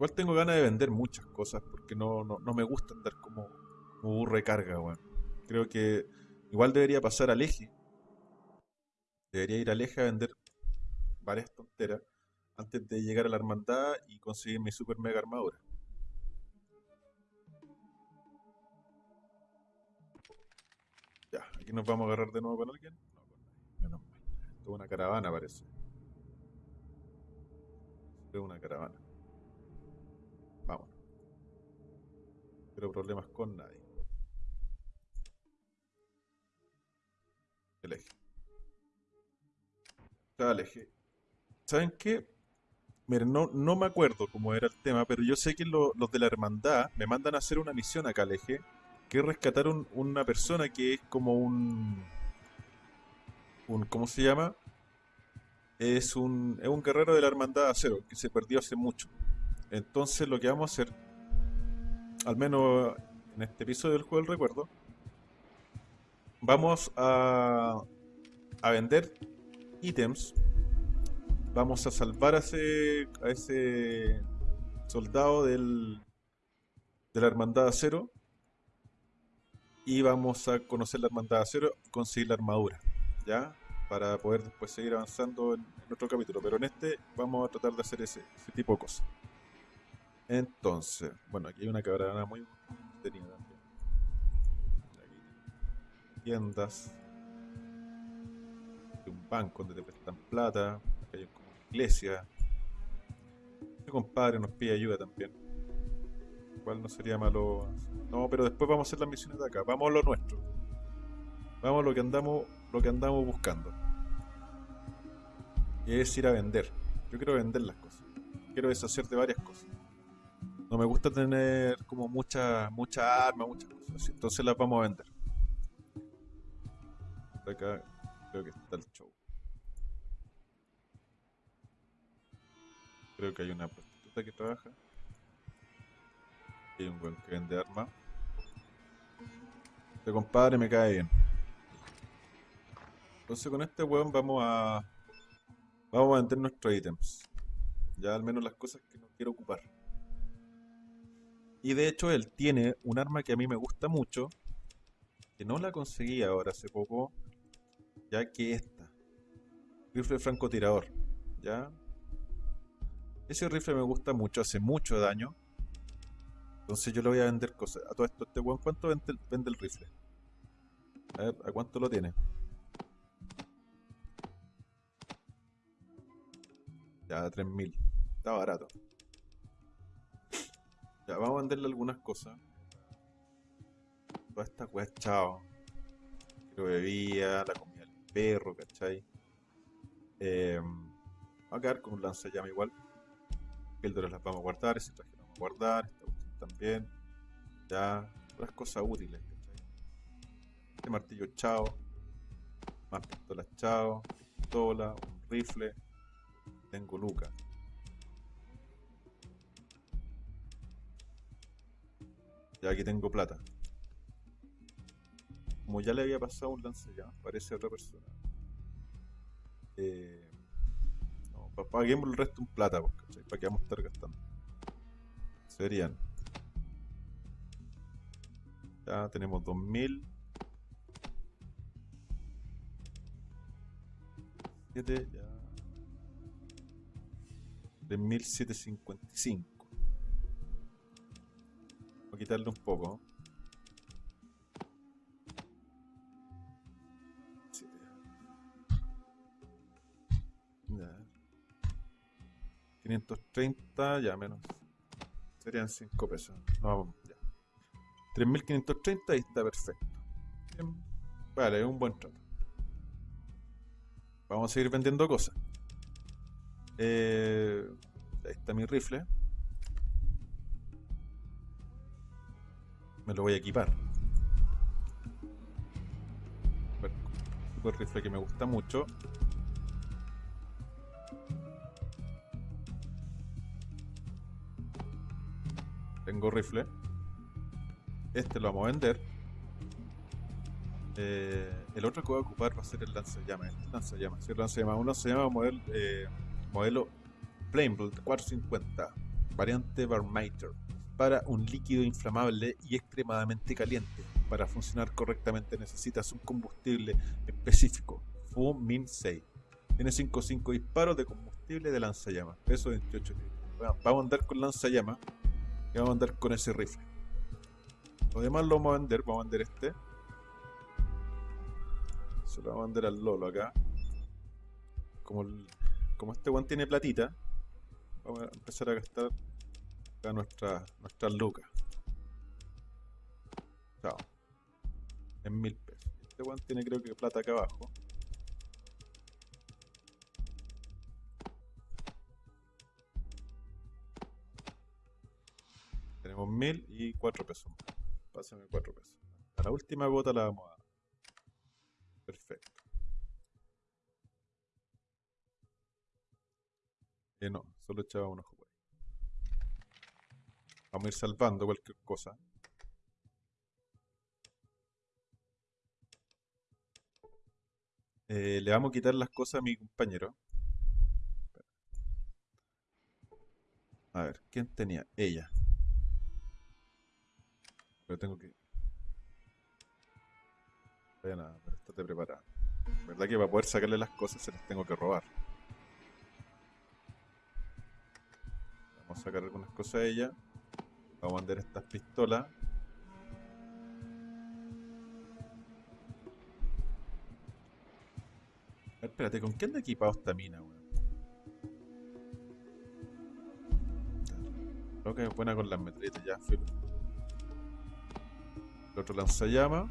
Igual tengo ganas de vender muchas cosas porque no, no, no me gusta andar como, como burro de carga, weón. Creo que igual debería pasar al eje. Debería ir al eje a vender varias tonteras antes de llegar a la hermandad y conseguir mi super mega armadura. Ya, aquí nos vamos a agarrar de nuevo con alguien. No, con. Menos mal. Esto es una caravana, parece. Es una caravana. Problemas con nadie. El eje. El eje. ¿Saben qué? Miren, no, no me acuerdo cómo era el tema, pero yo sé que lo- los de la hermandad me mandan a hacer una misión acá al eje, que es rescatar un- una persona que es como un, un ¿cómo se llama? Es un, es un guerrero de la hermandad acero, que se perdió hace mucho. Entonces lo que vamos a hacer, al menos en este episodio del juego del recuerdo, vamos a, a vender ítems vamos a salvar a ese, a ese soldado del, de la Hermandad Acero y vamos a conocer la Hermandad Acero y conseguir la armadura, ¿ya? Para poder después seguir avanzando en, en otro capítulo. Pero en este vamos a tratar de hacer ese, ese tipo de cosas. Entonces, bueno, aquí hay una caravana muy tenida también. Aquí, tiendas. Hay un banco donde te prestan plata. Acá hay como una iglesia. Mi compadre nos pide ayuda también. Igual no sería malo. No, pero después vamos a hacer las misiones de acá. Vamos a lo nuestro. Vamos a lo que andamos, lo que andamos buscando. Y es ir a vender. Yo quiero vender las cosas. Quiero deshacer de varias cosas. No me gusta tener como muchas mucha armas, muchas cosas. Entonces las vamos a vender. Acá creo que está el show. Creo que hay una prostituta que trabaja. Hay un buen que vende armas. Este compadre me cae bien. Entonces con este weón vamos a Vamos a vender nuestros ítems. Ya al menos las cosas que no quiero ocupar. Y de hecho él tiene un arma que a mí me gusta mucho, que no la conseguí ahora hace poco, ya que esta. Rifle francotirador. ¿Ya? Ese rifle me gusta mucho, hace mucho daño. Entonces yo le voy a vender cosas. A todo esto, este weón, ¿cuánto vende, vende el rifle? A ver, ¿a cuánto lo tiene? Ya, 3000. Está barato. Ya, vamos a venderle algunas cosas. Toda esta weá, chao. Quiero bebía, la comida del perro, ¿cachai? Eh, va a quedar con un lanzallamas igual. Píldoras las vamos a guardar, ese traje lo vamos a guardar, esta cuestión también. Ya, las cosas útiles, ¿cachai? Este martillo, chao. Más pistolas, chao. Pistola, un rifle. Tengo lucas. Ya aquí tengo plata. Como ya le había pasado un lanzallamas, parece otra persona. Eh, no, pa- paguemos el resto en plata, pues, ¿cachai? ¿Para qué vamos a estar gastando? Serían. Ya tenemos 2000. 7, ya. 3755. Quitarle un poco. Siete. Ya. 530, ya menos. Serían 5 pesos. No, ya. 3530 y está perfecto. Vale, es un buen trato. Vamos a seguir vendiendo cosas. Eh, ahí está mi rifle. Me lo voy a equipar. Super rifle que me gusta mucho. Tengo rifle. Este lo vamos a vender. Eh, el otro que voy a ocupar va a ser el lanzallamas. El lanzallamas. Sí, el lanzallamas. Uno se llama modelo, eh, modelo Flameblade 450, variante Barmater. Para un líquido inflamable y extremadamente caliente. Para funcionar correctamente necesitas un combustible específico, Fumin 6. Tiene 5.5 disparos de combustible de lanzallamas, peso 28 libras. Bueno, vamos a andar con lanzallamas y vamos a andar con ese rifle. Lo demás lo vamos a vender, vamos a vender este. Se lo vamos a vender al Lolo acá. Como, como este one tiene platita, vamos a empezar a gastar acá nuestra, nuestras lucas. Chao. En mil pesos. Este one tiene creo que plata acá abajo. Tenemos mil y cuatro pesos más. Pásame cuatro pesos. A la última gota la vamos a dar. Perfecto. Eh, no, solo echaba un ojo por ahí. Vamos a ir salvando cualquier cosa. Eh, le vamos a quitar las cosas a mi compañero. A ver, ¿quién tenía? Ella. Pero tengo que... Vaya nada, pero estate preparada. ¿Verdad que para poder sacarle las cosas se las tengo que robar? Vamos a sacar algunas cosas a ella. Vamos a vender estas pistolas. A espérate, ¿con qué anda equipado esta mina, weón? Creo que es buena con las metralletas, ya, filo. El otro lanzallamas.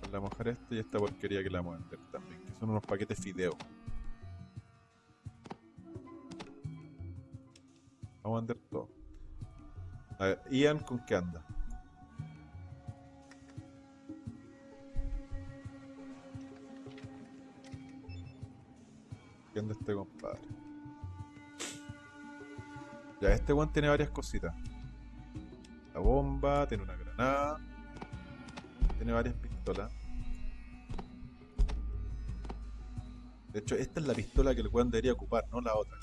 Con la mujer este y esta porquería que la vamos a vender también, que son unos paquetes fideo. Vamos a vender todo. A ver, Ian, ¿con qué anda? ¿Qué anda este compadre? Ya, este one tiene varias cositas. La bomba, tiene una granada. Tiene varias pistolas. De hecho, esta es la pistola que el weón debería ocupar, no la otra.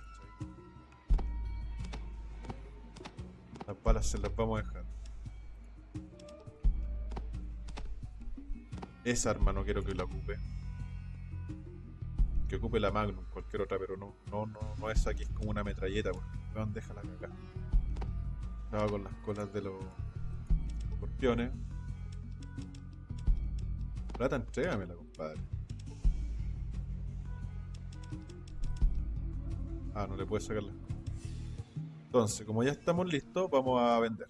Balas se las vamos a dejar. Esa arma no quiero que la ocupe. Que ocupe la Magnum, cualquier otra, pero no, no, no, no esa que es como una metralleta, porque weón deja la caca. Estaba con las colas de los escorpiones. Plata, entrégamela, compadre. Ah, no le puede sacar las. Entonces, como ya estamos listos, vamos a vender.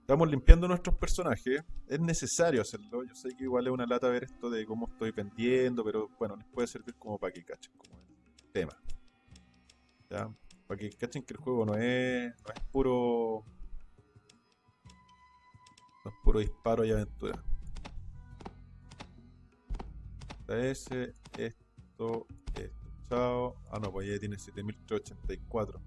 Estamos limpiando nuestros personajes. Es necesario hacerlo. Yo sé que igual es una lata ver esto de cómo estoy vendiendo, pero bueno, les puede servir como para que cachen como el tema. ¿Ya? Para que cachen que el juego no es, puro. No es puro disparo y aventura. Ese, esto, Ah, no, pues ya tiene 7384.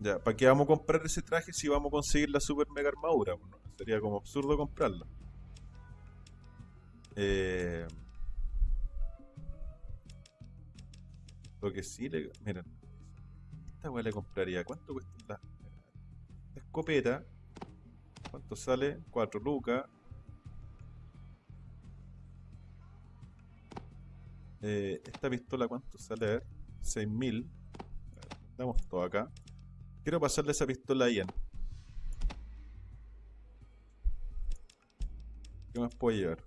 Ya, ¿para qué vamos a comprar ese traje si vamos a conseguir la super mega armadura? Sería como absurdo comprarla. Eh... Lo que sí le. Miren. Esta weá le compraría. ¿Cuánto cuesta la, la escopeta? ¿Cuánto sale? 4 lucas. Eh, esta pistola, ¿cuánto sale? A ver, 6000. Damos todo acá. Quiero pasarle esa pistola a Ian. ¿Qué más puedo llevar?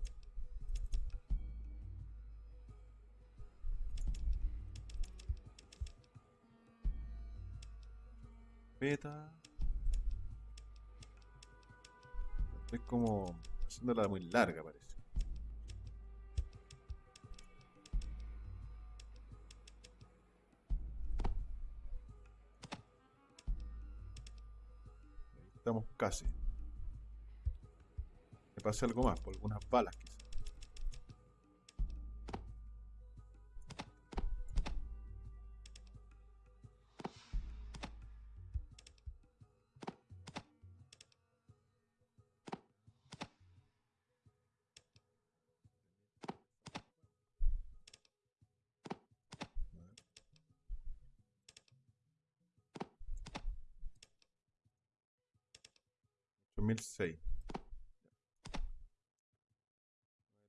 Beta. Estoy como haciéndola muy larga, parece. Estamos casi. Me pase algo más, por algunas balas quizás. Mil seis.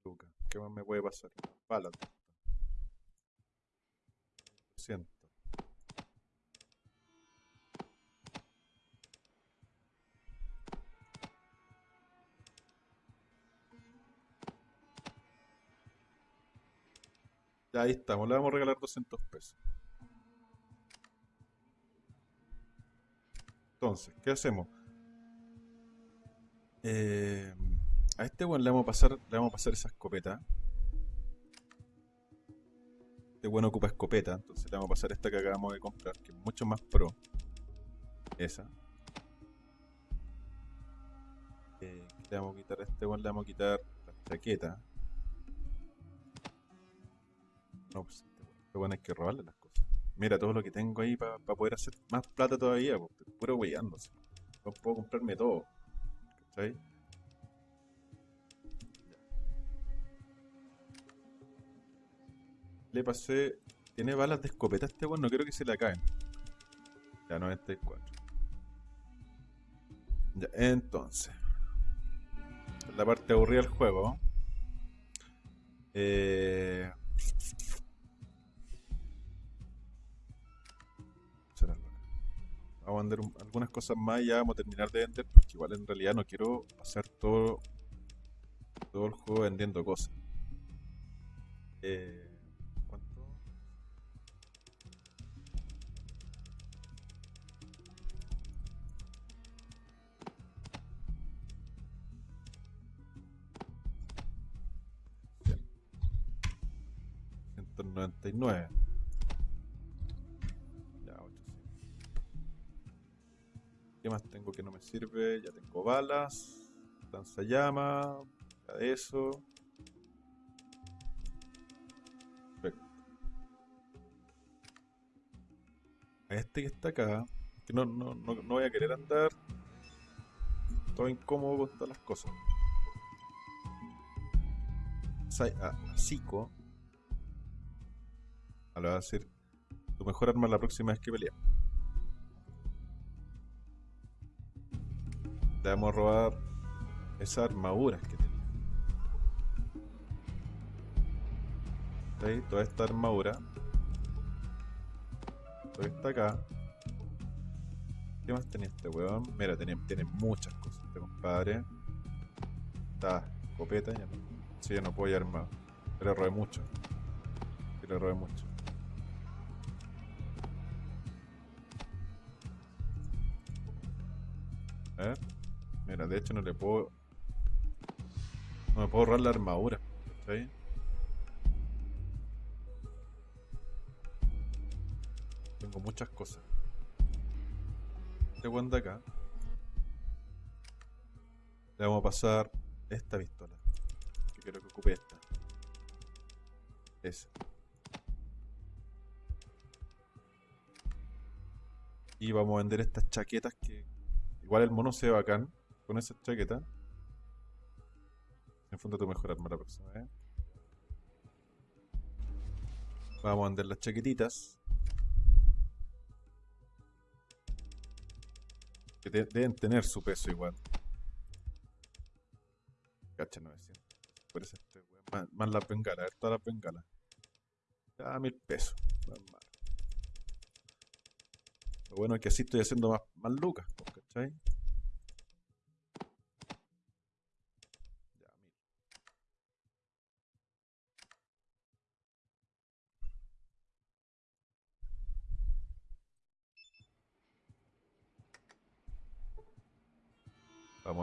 Lucas. ¿Qué más me puede pasar? Balas. Siento. Ya ahí estamos, le vamos a regalar 200 pesos. Entonces, ¿qué hacemos? Eh, a este weón le vamos a pasar, le vamos a pasar esa escopeta. Este weón ocupa escopeta, entonces le vamos a pasar esta que acabamos de comprar, que es mucho más pro. Esa. Eh, le vamos a quitar a este weón, le vamos a quitar la chaqueta. No, pues este weón, este hay que robarle las cosas. Mira todo lo que tengo ahí para poder hacer más plata todavía, puro weyándose. No puedo comprarme todo. ¿Cachai? Le pasé. Tiene balas de escopeta este weón, no quiero que se le acaben. Ya, 94. Ya, entonces. La parte aburrida del juego. Eh... Vamos a vender un- algunas cosas más y ya vamos a terminar de vender porque igual en realidad no quiero pasar todo, todo el juego vendiendo cosas. Eh, ¿Cuánto? Cien. 199. ¿Qué más tengo que no me sirve? Ya tengo balas, de eso. Perfecto. A este que está acá, que no, no, no, no voy a querer andar todo incómodo con todas las cosas. A, Zico. Le va a decir tu mejor arma la próxima vez que peleamos. A robar esas armaduras que tenía. ¿Veis? Toda esta armadura. Toda esta acá. ¿Qué más tenía este weón? Mira, tiene, tiene muchas cosas este compadre. Está escopeta, ya no. Sí, ya no puedo ir armado. Pero robé mucho. Sí, le robé mucho. Ver. Mira, de hecho no le puedo. No me puedo ahorrar la armadura. ¿Cachai? Tengo muchas cosas. Este de acá. Le vamos a pasar esta pistola. Que quiero que ocupe esta. Esa. Y vamos a vender estas chaquetas que. Igual el mono se ve bacán con esas chaquetas. Enfunda tu mejor arma la próxima vez. Vamos a vender las chaquetitas. Que de- deben tener su peso igual. Cacha 900. Por eso este. Más, más las bengalas, a ver todas las bengalas. Ya mil pesos. Lo bueno es que así estoy haciendo más, más lucas, po, ¿cachai?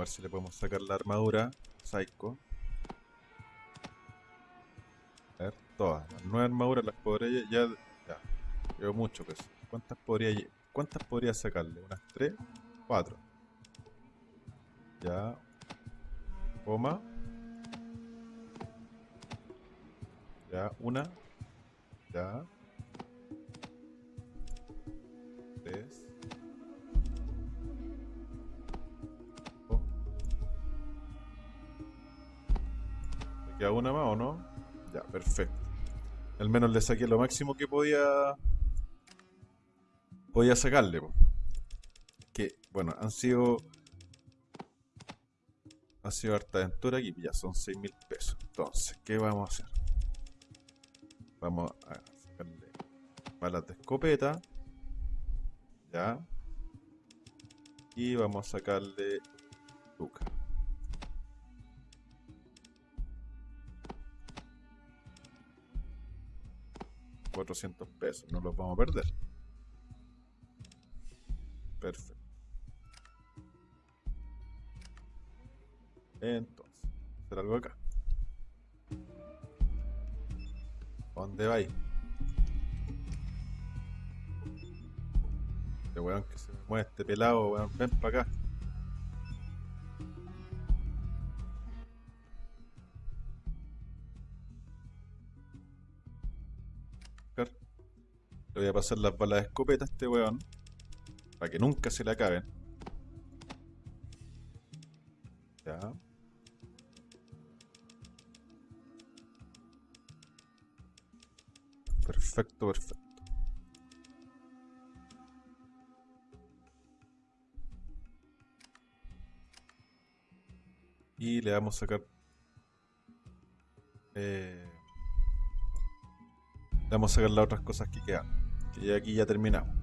Ver si le podemos sacar la armadura. Psycho. A ver, todas. Las nueve armaduras las podría ya. Ya. Llevo mucho peso. ¿Cuántas podría ¿Cuántas podría sacarle? ¿Unas tres? Cuatro. Ya. Coma. Ya, una. Ya. Tres. Queda una más o no? Ya, perfecto. Al menos le saqué lo máximo que podía. Podía sacarle. Que, bueno, han sido. Ha sido harta aventura aquí. Ya son 6 mil pesos. Entonces, ¿qué vamos a hacer? Vamos a sacarle balas de escopeta. Ya. Y vamos a sacarle Luca. $400 pesos, no los vamos a perder. Perfecto. Entonces, hacer algo acá. ¿Dónde vais? Este weón que se me mueve este pelado, weón, ven para acá. Le voy a pasar las balas de escopeta a este weón. Para que nunca se le acaben. Ya. Perfecto, perfecto. Y le vamos a sacar. eh, le vamos a sacar las otras cosas que quedan. Que ya aquí ya terminamos.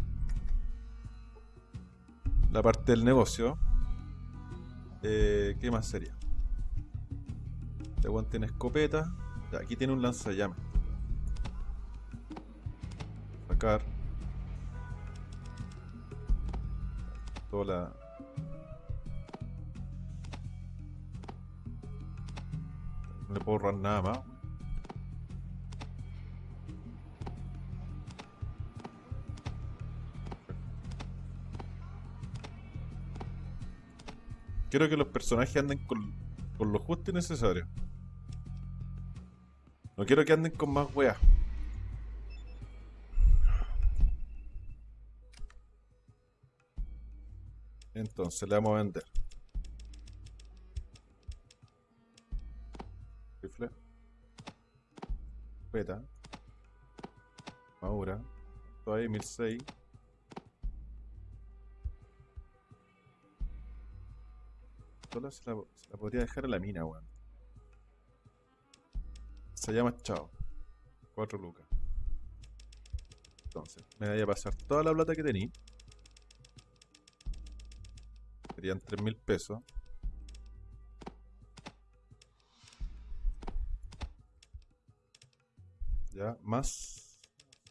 La parte del negocio. eh, ¿Qué más sería? Este weón tiene escopeta. Aquí tiene un lanzallamas. Sacar. Toda la. No le puedo ahorrar nada más. Quiero que los personajes anden con, con lo justo y necesario. No quiero que anden con más weas. Entonces le vamos a vender. Rifle. escopeta. Maura. Todo ahí, 1006. Se la, podría dejar a la mina, weón. Se llama Chao. 4 lucas. Entonces, me voy a pasar toda la plata que tenía. Serían 3 mil pesos. Ya, más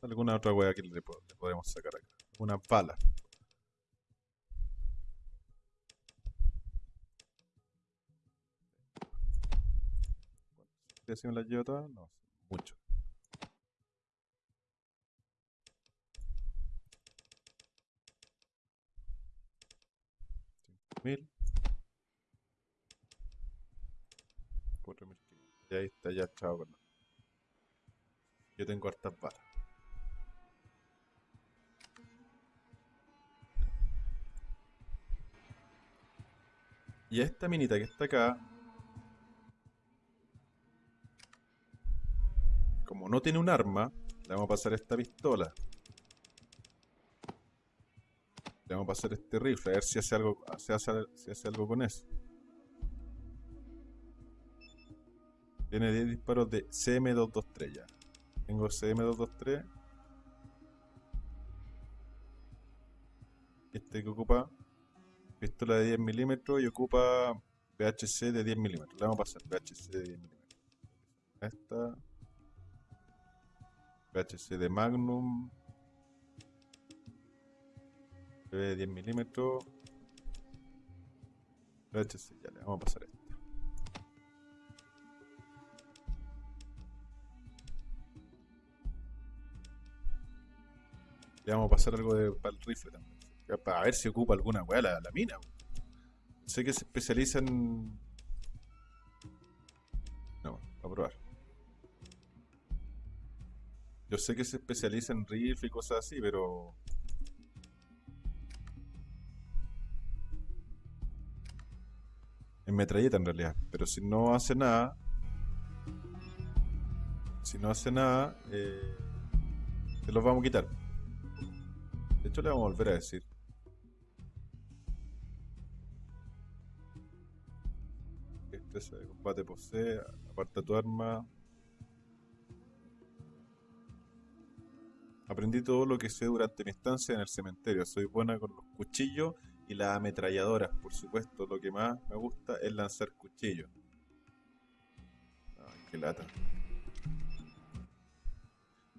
alguna otra wea que le, le podemos sacar acá. Una bala. ¿Si me las todas? No, mucho. Mil. Y ahí está ya chao con Yo tengo hartas balas. Y esta minita que está acá, como no tiene un arma, le vamos a pasar esta pistola. Le vamos a pasar este rifle, a ver si hace algo, si hace, algo con eso. Tiene 10 disparos de CM223 ya. Tengo CM223. Este que ocupa pistola de 10 milímetros y ocupa VHC de 10 milímetros. Le vamos a pasar VHC de 10 milímetros. Esta. VHC de Magnum. de 10 milímetros. VHC, ya le vamos a pasar esta. Le vamos a pasar algo de, para el rifle también. Para ver si ocupa alguna weá la, mina. Sé que se especializa en. No, a probar. Yo sé que se especializa en rifle y cosas así, pero. En metralleta en realidad. Pero si no hace nada. Si no hace nada. Eh, se los vamos a quitar. De hecho, le vamos a volver a decir. Destreza de combate posee, aparta tu arma. Aprendí todo lo que sé durante mi estancia en el cementerio. Soy buena con los cuchillos y las ametralladoras. Por supuesto, lo que más me gusta es lanzar cuchillos. Ay, qué lata.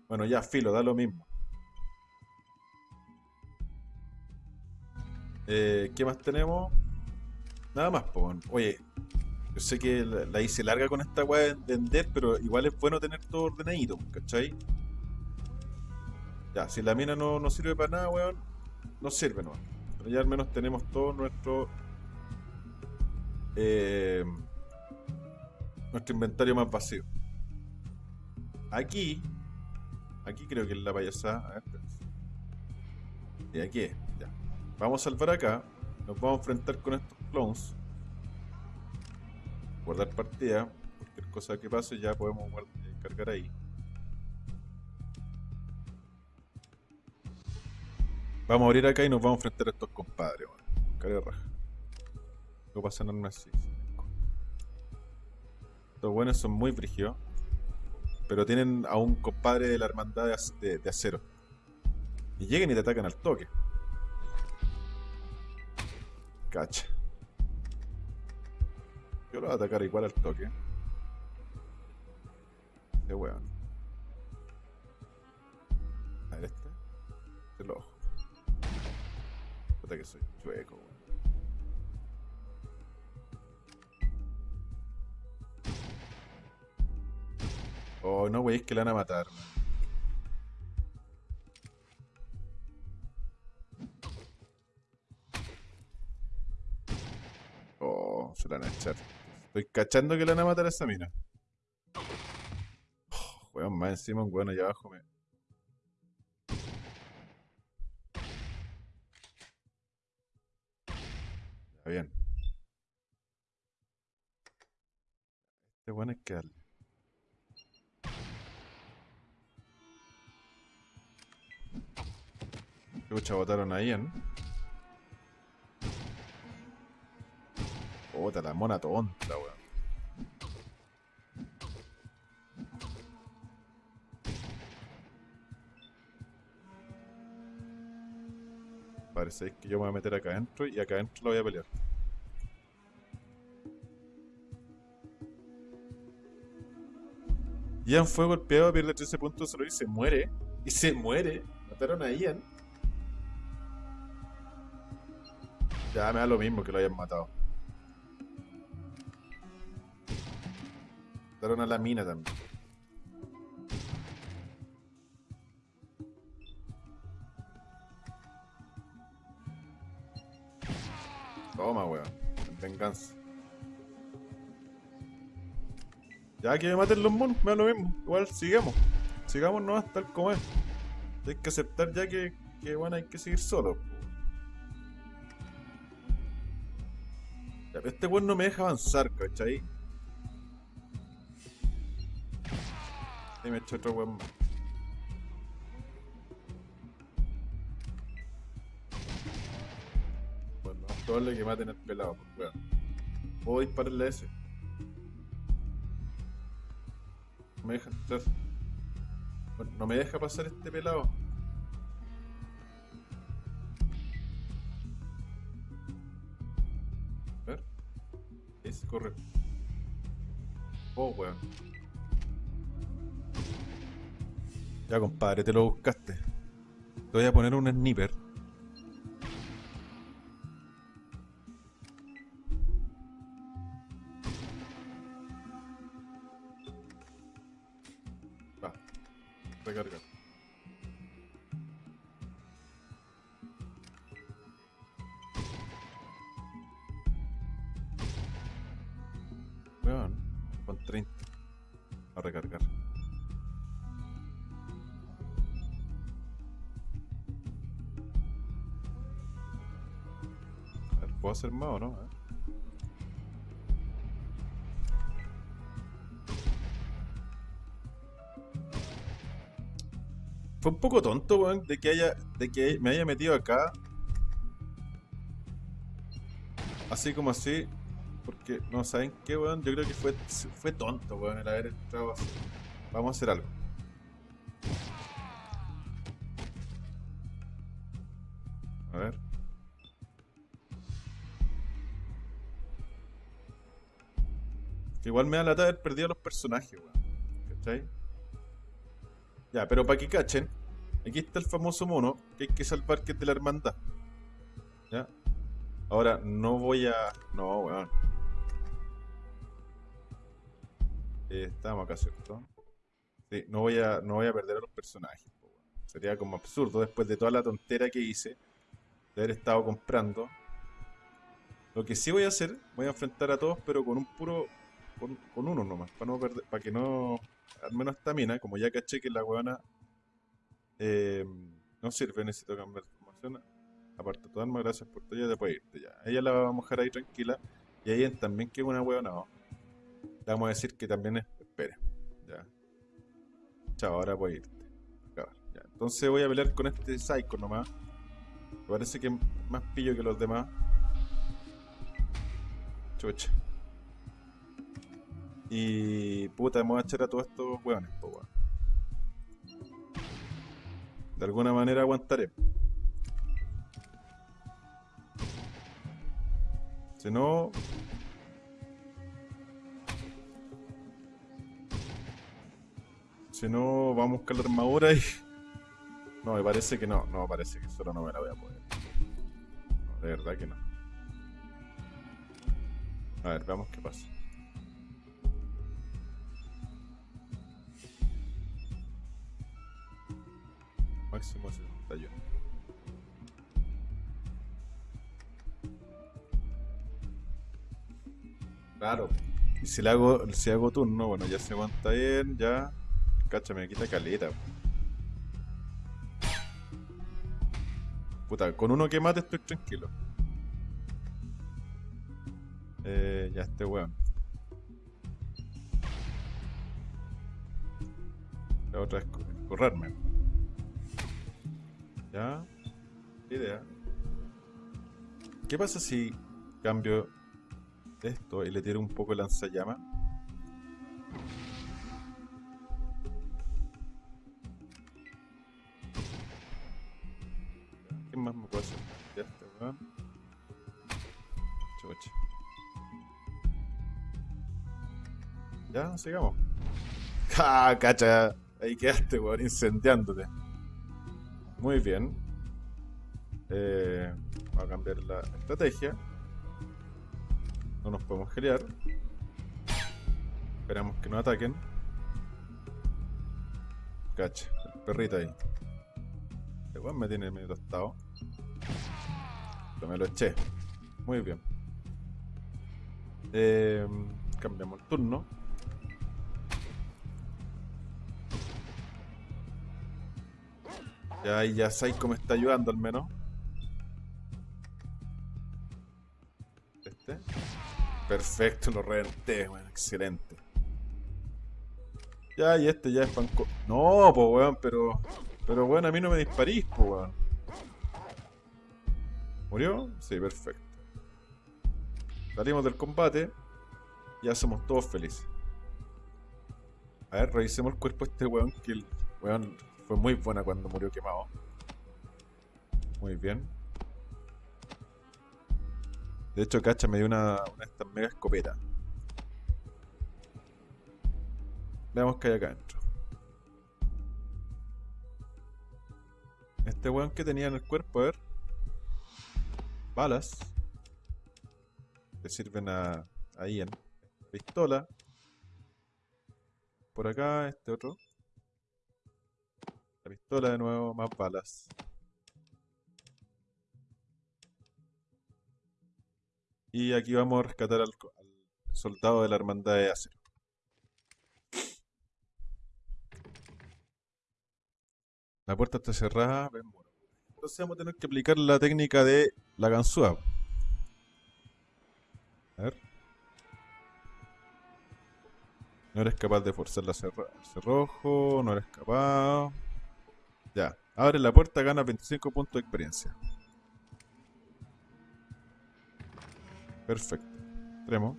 Bueno, ya, filo, da lo mismo. Eh, ¿Qué más tenemos? Nada más, po. Oye, yo sé que la, hice larga con esta weá de Ender, pero igual es bueno tener todo ordenadito, ¿cachai? Ya, si la mina no, no sirve para nada, weón, no sirve, no. Pero ya al menos tenemos todo nuestro. eh, nuestro inventario más vacío. Aquí. Aquí creo que es la payasada. A ver. Y aquí es, ya. Vamos a salvar acá. Nos vamos a enfrentar con estos clones. Guardar partida. Cualquier cosa que pase ya podemos cargar ahí. Vamos a abrir acá y nos vamos a enfrentar a estos compadres. Bueno. Cara de raja. No pasa nada así. Estos buenos son muy brígidos. Pero tienen a un compadre de la hermandad de, ac- de- de acero. Y llegan y te atacan al toque. Cacha. Yo lo voy a atacar igual al toque. De weón. A ver este. Este lo ojo. Puta que soy chueco, weón. Oh, no, wey, es que la van a matar. Oh, se la van a echar. Estoy cachando que le van a matar a esa mina. Oh, weón, más encima un weón allá abajo me. Bien. Este bueno es que al... Lucha botaron ahí, ¿eh? ¿no? Bota la mona tonta, weón. Parece que yo me voy a meter acá adentro y acá adentro lo voy a pelear. Ian fue golpeado, pierde 13 puntos solo y se muere. Y se muere. Mataron a Ian. Ya me da lo mismo que lo hayan matado. Mataron a la mina también. Ya que me maten los monos, me da lo mismo. Igual sigamos. Sigamos no tal como es. Hay que aceptar ya que, que bueno, hay que seguir solo. Ya, pero este weón no me deja avanzar, ¿cachai? Y me echo otro weón más. Probable que maten al pelado, pues weón. Puedo dispararle a ese. No me deja entrar. Bueno, no me deja pasar este pelado. A ver. Ese corre. Oh, weón. Ya, compadre, te lo buscaste. Te voy a poner un sniper. Hacer no? Fue un poco tonto, weón, de que haya. de que me haya metido acá. Así como así. Porque, no saben qué, weón. Yo creo que fue, fue tonto, weón, el haber entrado así. Vamos a hacer algo. Igual me da lata haber perdido a los personajes, weón. ¿Cachai? Ya, pero para que cachen, aquí está el famoso mono que hay que salvar que es de la hermandad. ¿Ya? Ahora, no voy a... No, weón. Eh, estamos acá, ¿cierto? Sí, no voy a, no voy a perder a los personajes. weón. Sería como absurdo después de toda la tontera que hice de haber estado comprando. Lo que sí voy a hacer, voy a enfrentar a todos, pero con un puro... Con, con uno nomás, para no perder, para que no... Al menos esta mina, como ya caché que la weona eh, no sirve, necesito cambiar de formación. Aparte, tu alma, gracias por tu ayuda, puedes irte ya. Ella la vamos a dejar ahí tranquila. Y ahí también que una weona, no. Le vamos a decir que también es. Espere, ya. Chao, ahora puedes irte. Ya. Entonces voy a pelear con este Psycho nomás. Me parece que es más pillo que los demás. Chucha. Y puta, vamos a echar a todos estos weones, po, weón. De alguna manera aguantaré. Si no. Si no, vamos a buscar la armadura y. No, me parece que no. No, parece que solo no me la voy a poder. De verdad que no. A ver, veamos qué pasa. Máximo 71. Claro. Y si hago, si hago turno, bueno, ya se aguanta bien, ya. Cacha, me quita caleta. Puta, con uno que mate estoy tranquilo. Eh, ya este weón. La otra es co- correrme. Ya. idea. ¿Qué pasa si cambio esto y le tiro un poco lanzallama? ¿Qué más me puedo hacer? Ya este weón. Ya, sigamos. <laughs> ¡Ja! Cacha. Ahí quedaste, weón, incendiándote. Muy bien. Eh, vamos a cambiar la estrategia. No nos podemos gelear. Esperamos que no ataquen. Cacha, el perrito ahí. Este weón me tiene medio tostado. Pero me lo eché. Muy bien. Eh, cambiamos el turno. Ya, ya Psycho me está ayudando al menos. Este. Perfecto, lo reventé, weón. Excelente. Ya, y este ya es panco. No, pues weón, pero. Pero weón, a mí no me disparís, pues weón. ¿Murió? Sí, perfecto. Salimos del combate. Ya somos todos felices. A ver, revisemos el cuerpo de este weón que el weón fue muy buena cuando murió quemado. Muy bien. De hecho, Cacha me dio una, una de estas mega escopetas. Veamos qué hay acá adentro. Este weón que tenía en el cuerpo, a ver. Balas. Que sirven a, a Ian. Pistola. Por acá, este otro. La pistola de nuevo, más balas. Y aquí vamos a rescatar al, soldado de la hermandad de acero. La puerta está cerrada. Entonces vamos a tener que aplicar la técnica de la ganzúa. A ver. No eres capaz de forzar la cerra- el cerrojo. No eres capaz. Ya. Abre la puerta, gana 25 puntos de experiencia. Perfecto. Extremo.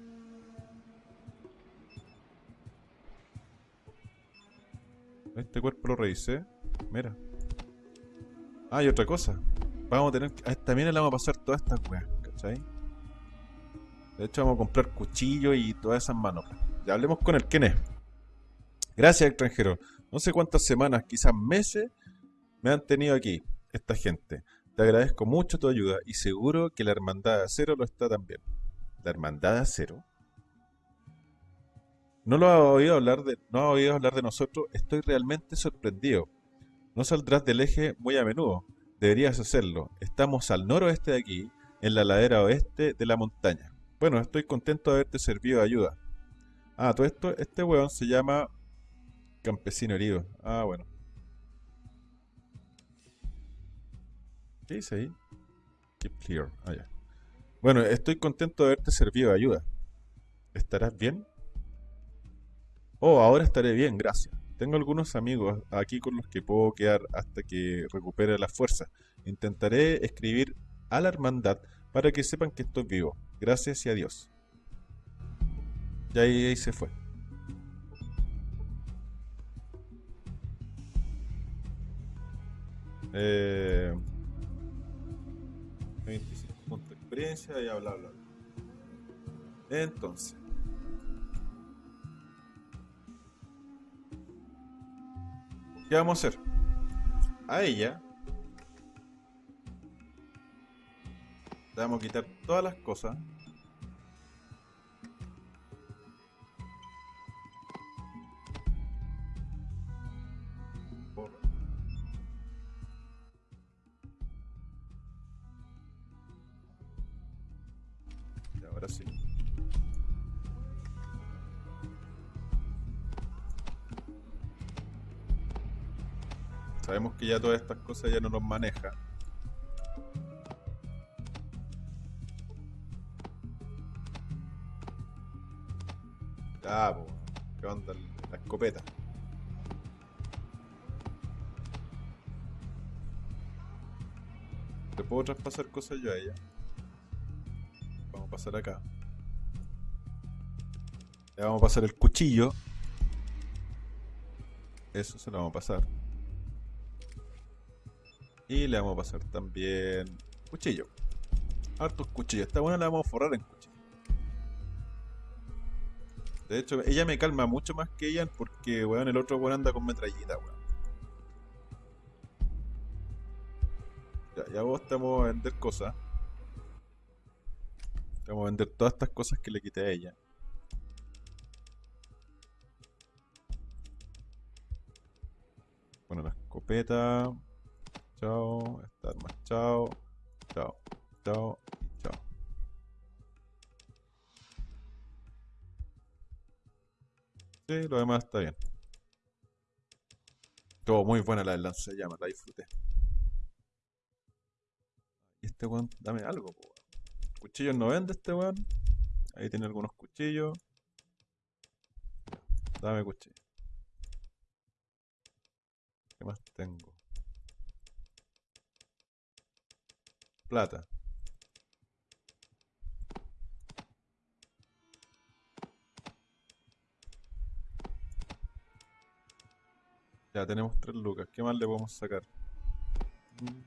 Este cuerpo lo revisé. Mira. Ah, y otra cosa. Vamos a tener. A esta mina le vamos a pasar todas estas weas, ¿cachai? De hecho, vamos a comprar cuchillo y todas esas manoplas. Ya hablemos con el quién es. Gracias, extranjero. No sé cuántas semanas, quizás meses, me han tenido aquí, esta gente. Te agradezco mucho tu ayuda y seguro que la Hermandad de Acero lo está también. ¿La Hermandad de Acero? ¿No lo ha oído hablar de, no ha oído hablar de nosotros? Estoy realmente sorprendido. No saldrás del eje muy a menudo. Deberías hacerlo. Estamos al noroeste de aquí, en la ladera oeste de la montaña. Bueno, estoy contento de haberte servido de ayuda. Ah, todo esto, este weón se llama Campesino Herido. Ah, bueno. ¿Qué dice ahí? Keep clear. Ah, ya. Bueno, estoy contento de haberte servido de ayuda. ¿Estarás bien? Oh, ahora estaré bien, gracias. Tengo algunos amigos aquí con los que puedo quedar hasta que recupere la fuerza. Intentaré escribir a la hermandad para que sepan que estoy vivo. Gracias y adiós. Y ahí, ahí se fue. Eh, 25 puntos de experiencia y bla bla bla. Entonces. ¿Qué vamos a hacer? A ella le vamos a quitar todas las cosas. Ya todas estas cosas ya no nos maneja. Ya, po. ¿Qué onda la escopeta? puedo traspasar cosas yo a ella. Vamos a pasar acá. Le vamos a pasar el cuchillo. Eso se lo vamos a pasar. Y le vamos a pasar también cuchillo. Hartos cuchillos. Esta buena la vamos a forrar en cuchillo. De hecho, ella me calma mucho más que ella porque, weón, el otro weón anda con metrallita, weón. Ya, ya vos estamos a vender cosas. Vamos a vender todas estas cosas que le quité a ella. Bueno, la escopeta. Chao. Esta arma. Chao. Chao. Chao. Y chao. Sí, lo demás está bien. Todo muy buena la del lanzallamas, la disfruté. Y este weón, dame algo, po. Cuchillos no vende este weón. Ahí tiene algunos cuchillos. Dame cuchillo. ¿Qué más tengo? Plata. Ya tenemos tres lucas. ¿Qué más le podemos sacar? Mm.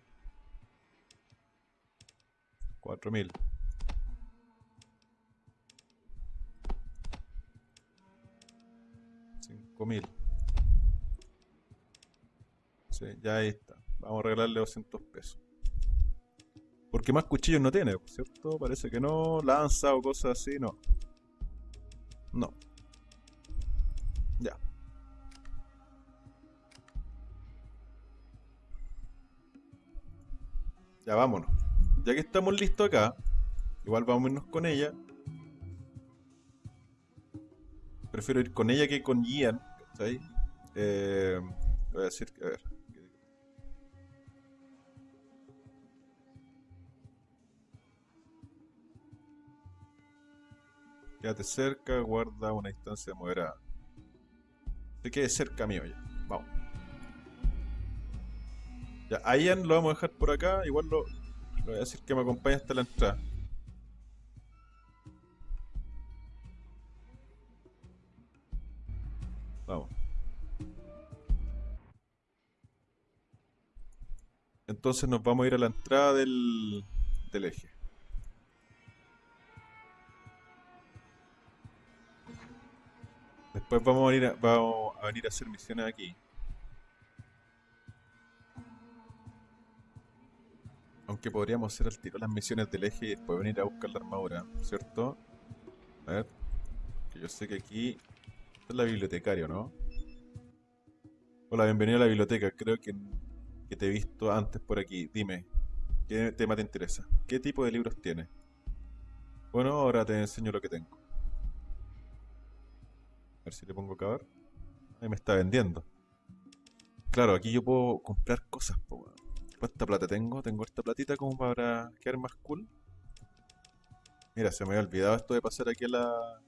Cuatro mil. Cinco mil. Sí, ya ahí está. Vamos a regalarle 200 pesos. Porque más cuchillos no tiene, ¿cierto? Parece que no. Lanza o cosas así, no. No. Ya. Ya vámonos. Ya que estamos listos acá, igual vamos a irnos con ella. Prefiero ir con ella que con Ian, ¿cachai? Eh, voy a decir a ver. Quédate cerca, guarda una distancia moderada. Se quede cerca mío ya. Vamos. Ya, a Ian lo vamos a dejar por acá. Igual lo, le voy a decir que me acompañe hasta la entrada. Vamos. Entonces nos vamos a ir a la entrada del, del eje. Después vamos a, venir a venir a hacer misiones aquí. Aunque podríamos hacer al tiro las misiones del eje y después venir a buscar la armadura, ¿cierto? A ver. Que yo sé que aquí... Esta es la bibliotecaria, ¿no? Hola, bienvenido a la biblioteca. Creo que, que te he visto antes por aquí. Dime, ¿qué tema te interesa? ¿Qué tipo de libros tienes? Bueno, ahora te enseño lo que tengo. A ver si le pongo caber. Ahí me está vendiendo. Claro, aquí yo puedo comprar cosas, po. ¿Cuánta plata tengo? Tengo esta platita como para quedar más cool. Mira, se me había olvidado esto de pasar aquí a la, a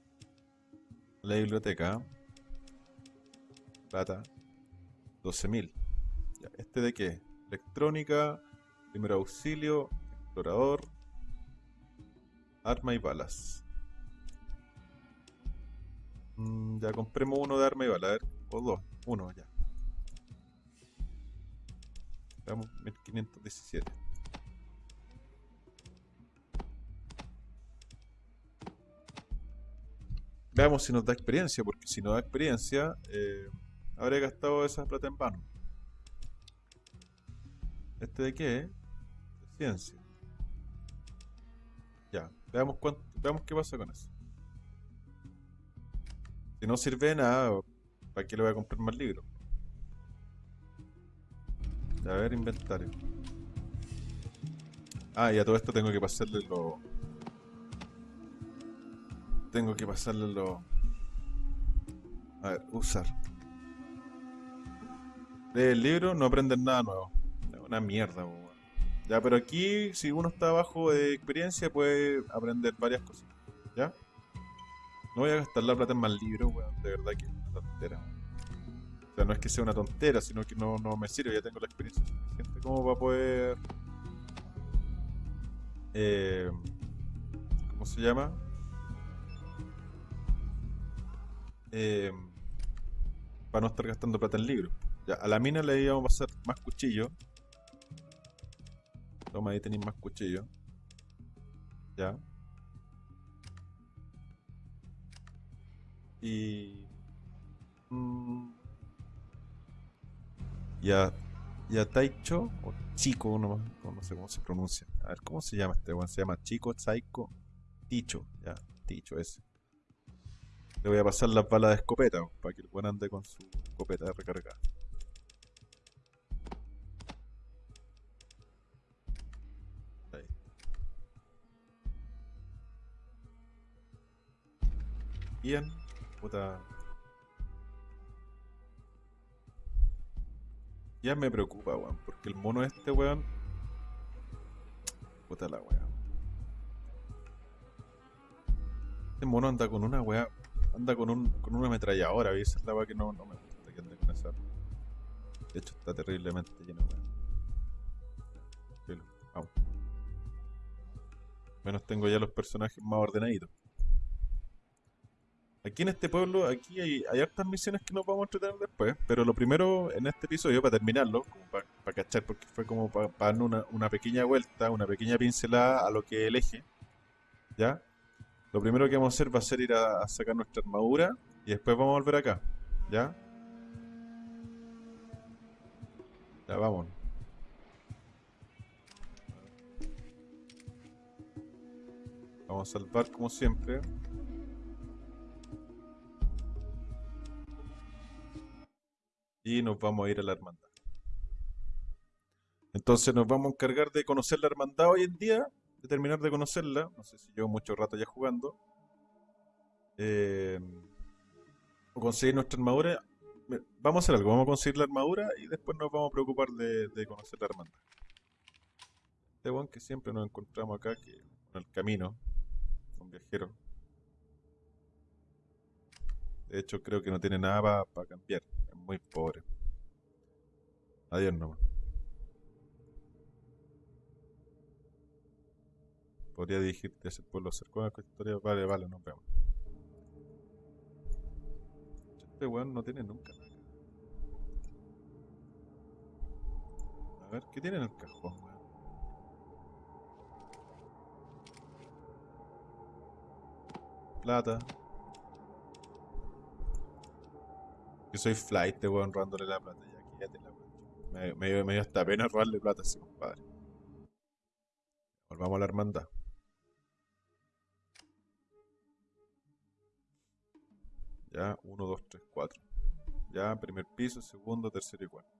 la biblioteca. Plata. 12.000. Ya, ¿Este de qué? Electrónica, primer auxilio, explorador, arma y balas. Mm, ya compremos uno de arma y balas, a ver, o dos, uno ya. Veamos 1517. Veamos si nos da experiencia, porque si no da experiencia, eh, habré gastado esa plata en vano. ¿Este de qué? De ciencia. Ya, veamos, cuánto, veamos qué pasa con eso. Si no sirve nada, ¿para qué le voy a comprar más libros? A ver, inventario. Ah, y a todo esto tengo que pasarle lo... Tengo que pasarle lo... A ver, usar. Lee el libro, no aprendes nada nuevo. Una mierda. Ya, pero aquí, si uno está bajo de experiencia, puede aprender varias cosas. ¿Ya? No voy a gastar la plata en más libros, weón. De verdad que es una tontera. O sea, no es que sea una tontera, sino que no, no me sirve, ya tengo la experiencia suficiente como para poder eh, ¿cómo se llama? Eh, para no estar gastando plata en libros. Ya, a la mina le íbamos a pasar más cuchillos. Toma, ahí tenéis más cuchillos. Ya. Y. mm, y Taicho, o Chico, no, no- sé cómo se pronuncia. A ver, ¿cómo se llama este weón? Se llama Chico, Saiko, Ticho. Ya, Ticho ese. Le voy a pasar las balas de escopeta, para que el weón ande con su escopeta recargada. Ahí. Puta. Ya me preocupa, weón, porque el mono este, weón. Puta la weá. Este mono anda con una weá. Anda con, un, con una ametralladora, esa es la weá que no, no me gusta que ande con esa. De hecho, está terriblemente lleno, weón. Menos tengo ya los personajes más ordenaditos. Aquí en este pueblo, aquí hay, hay hartas misiones que nos vamos a entretener después, pero lo primero en este episodio, para terminarlo, para cachar, porque fue como para darle una, una pequeña vuelta, una pequeña pincelada a lo que el eje, ¿ya? Lo primero que vamos a hacer va a ser ir a, a sacar nuestra armadura y después vamos a volver acá, ¿ya? Ya, vamos. Vamos a salvar como siempre. Y nos vamos a ir a la hermandad. Entonces nos vamos a encargar de conocer la hermandad hoy en día, de terminar de conocerla. No sé si llevo mucho rato ya jugando. Eh, o conseguir nuestra armadura. Vamos a hacer algo, vamos a conseguir la armadura y después nos vamos a preocupar de, conocer la hermandad. Este weón que siempre nos encontramos acá, que en el camino, un viajero. De hecho, creo que no tiene nada para cambiar. Muy pobre. Adiós nomás. Podría dirigirte hacia el pueblo cercano con historia. Vale, vale, nos vemos. Este weón no tiene nunca nada. A ver, ¿qué tiene en el cajón, weón? Plata. Que soy flight, weón, robándole la plata. Ya, quédate la weón. Me, me, me dio hasta pena robarle plata a ese compadre. Volvamos a la hermandad. Ya, 1, 2, 3, 4. Ya, primer piso, segundo, tercero y cuarto.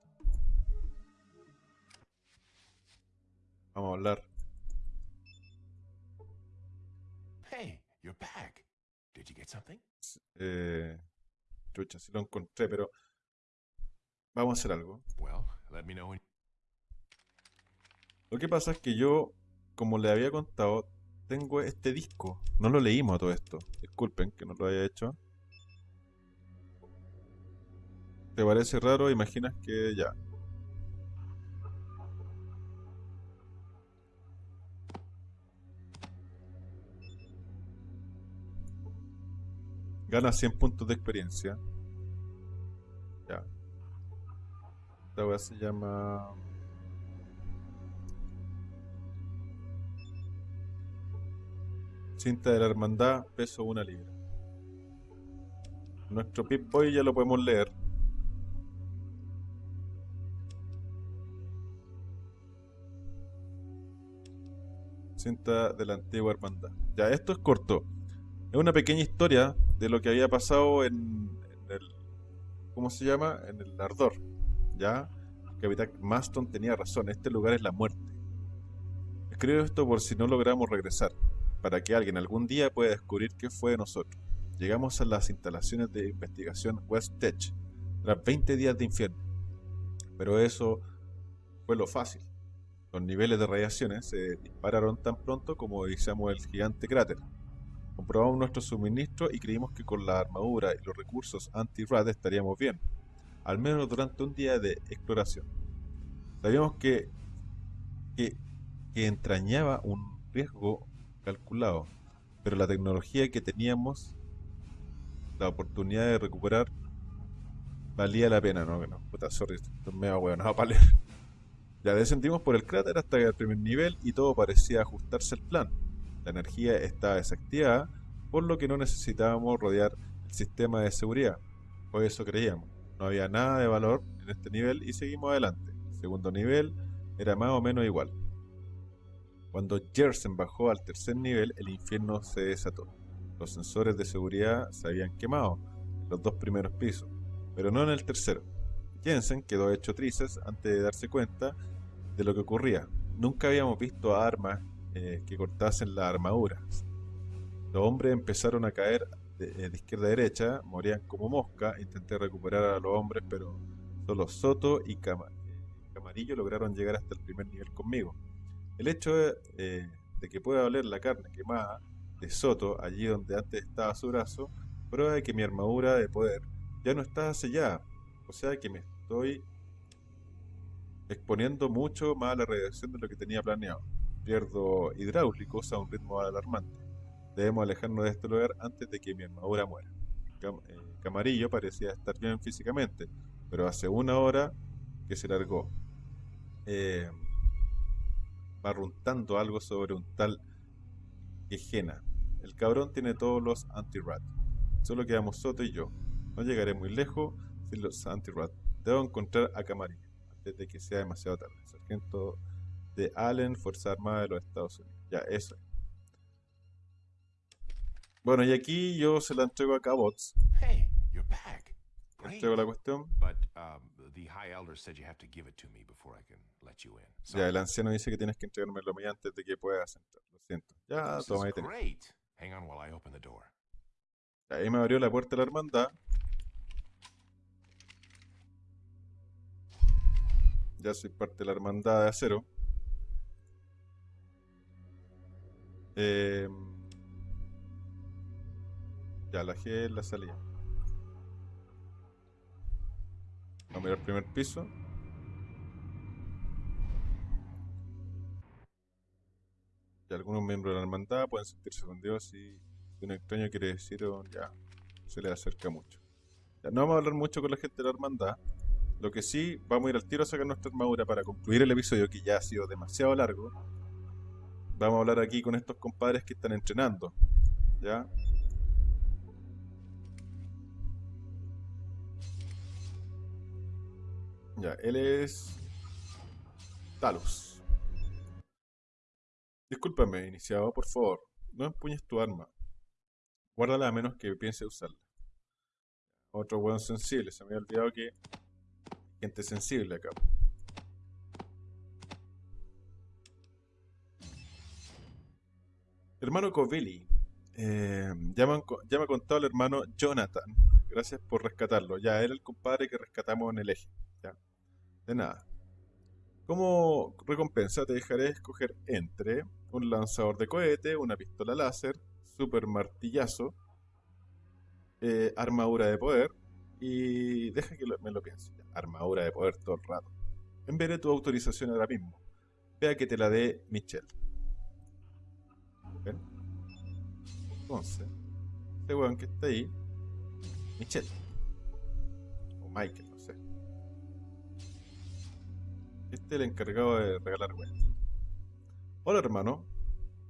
Vamos a hablar. Hey, you're back. Did you get something? Eh, chucha, sí lo encontré, pero vamos a hacer algo. Lo que pasa es que yo, como le había contado, tengo este disco. No lo leímos a todo esto. Disculpen que no lo haya hecho. ¿Te parece raro? Imaginas que ya. Gana 100 puntos de experiencia. Ya. Esta weá se llama. Cinta de la hermandad, peso una libra. Nuestro Pip Boy ya lo podemos leer. Cinta de la antigua hermandad. Ya, esto es corto. Es una pequeña historia de lo que había pasado en, el. ¿Cómo se llama? En el Ardor. Ya, capitán Maston tenía razón. Este lugar es la muerte. Escribo esto por si no logramos regresar para que alguien algún día pueda descubrir qué fue de nosotros. Llegamos a las instalaciones de investigación West Tech tras 20 días de infierno. Pero eso fue lo fácil. Los niveles de radiaciones se dispararon tan pronto como iniciamos el gigante cráter. Comprobamos nuestro suministro y creímos que con la armadura y los recursos anti-rad estaríamos bien, al menos durante un día de exploración. Sabíamos que, que, entrañaba un riesgo calculado, pero la tecnología que teníamos, la oportunidad de recuperar, valía la pena, ¿no? no puta, sorry, esto me medio hueonado para leer. Ya descendimos por el cráter hasta el primer nivel y todo parecía ajustarse al plan. La energía estaba desactivada, por lo que no necesitábamos rodear el sistema de seguridad. O eso creíamos. No había nada de valor en este nivel y seguimos adelante. El segundo nivel era más o menos igual. Cuando Jersen bajó al tercer nivel, el infierno se desató. Los sensores de seguridad se habían quemado en los dos primeros pisos, pero no en el tercero. Jensen quedó hecho trizas antes de darse cuenta de lo que ocurría. Nunca habíamos visto armas eh, que cortasen las armaduras. Los hombres empezaron a caer de, eh, izquierda a derecha, morían como mosca. Intenté recuperar a los hombres, pero solo Soto y Camarillo lograron llegar hasta el primer nivel conmigo. El hecho de, eh, de que pueda oler la carne quemada de Soto allí donde antes estaba su brazo, prueba de que mi armadura de poder ya no está sellada. O sea que me estoy exponiendo mucho más a la radiación de lo que tenía planeado. Pierdo hidráulicos a un ritmo alarmante. Debemos alejarnos de este lugar antes de que mi armadura muera. Eh, Camarillo parecía estar bien físicamente, pero hace una hora que se largó. Eh, barruntando algo sobre un tal Quejena. El cabrón tiene todos los anti-rat. Solo quedamos Soto y yo. No llegaré muy lejos sin los anti-rat. Debo encontrar a Camarillo antes de que sea demasiado tarde. Sargento de Allen, Fuerza Armada de los Estados Unidos. Ya, eso. Bueno, y aquí yo se la entrego a Cabots. Hey, you're back. Entrego la cuestión. But um, the High Elder said you have to give it to me before I can let you in. So, Ya, el anciano dice que tienes que entregármelo a mí antes de que puedas entrar. Lo siento. Ya, toma ahí tenés. Hang on while I open the door. Ahí me abrió la puerta de la hermandad. Ya soy parte de la hermandad de acero. Eh, ya, la G la salida. Vamos a mirar el primer piso. Y algunos miembros de la hermandad pueden sentirse con Dios si un extraño quiere decir o ya se le acerca mucho. Ya, no vamos a hablar mucho con la gente de la hermandad. Lo que sí, vamos a ir al tiro a sacar nuestra armadura para concluir el episodio que ya ha sido demasiado largo. Vamos a hablar aquí con estos compadres que están entrenando. ¿Ya? Ya, él es... Talos. Discúlpame, iniciado, por favor. No empuñes tu arma. Guárdala a menos que piense usarla. Otro weón sensible. Se me había olvidado que... Gente sensible acá. Hermano Covelli. Eh, ya, me ha contado el hermano Jonathan. Gracias por rescatarlo. Ya, era el compadre que rescatamos en el eje. Ya. De nada. Como recompensa te dejaré escoger entre un lanzador de cohete, una pistola láser, super martillazo, eh, armadura de poder y deja que me lo piense. Armadura de poder todo el rato. Enviaré tu autorización ahora mismo. Vea que te la dé Michelle. Entonces, este weón que está ahí, Michelle. O Michael, no sé. Este es el encargado de regalar weón. Hola hermano,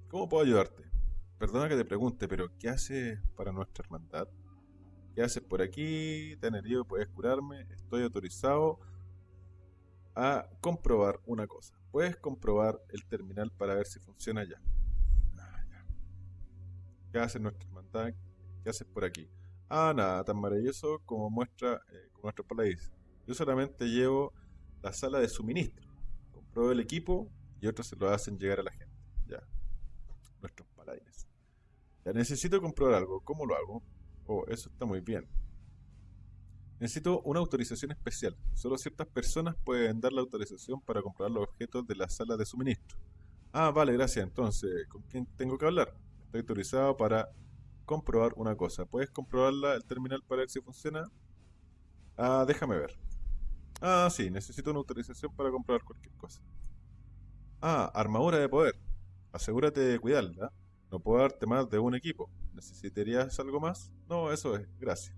¿cómo puedo ayudarte? Perdona que te pregunte, pero ¿qué haces para nuestra hermandad? ¿Qué haces por aquí? ¿Te han herido? ¿Puedes curarme? Estoy autorizado a comprobar una cosa. Puedes comprobar el terminal para ver si funciona ya. ¿Qué hace nuestra hermandad? ¿Qué haces por aquí? Ah, nada, tan maravilloso como muestra, eh, como nuestro paladín. Yo solamente llevo la sala de suministro. Compruebo el equipo y otros se lo hacen llegar a la gente. Ya. Nuestros paladines. Ya necesito comprobar algo. ¿Cómo lo hago? Oh, eso está muy bien. Necesito una autorización especial. Solo ciertas personas pueden dar la autorización para comprobar los objetos de la sala de suministro. Ah, vale, gracias. Entonces, ¿con quién tengo que hablar? Estoy autorizado para comprobar una cosa. ¿Puedes comprobarla el terminal para ver si funciona? Ah, déjame ver. Ah, sí, necesito una autorización para comprobar cualquier cosa. Ah, armadura de poder. asegúrate de cuidarla. No puedo darte más de un equipo. ¿Necesitarías algo más? No, eso es. Gracias.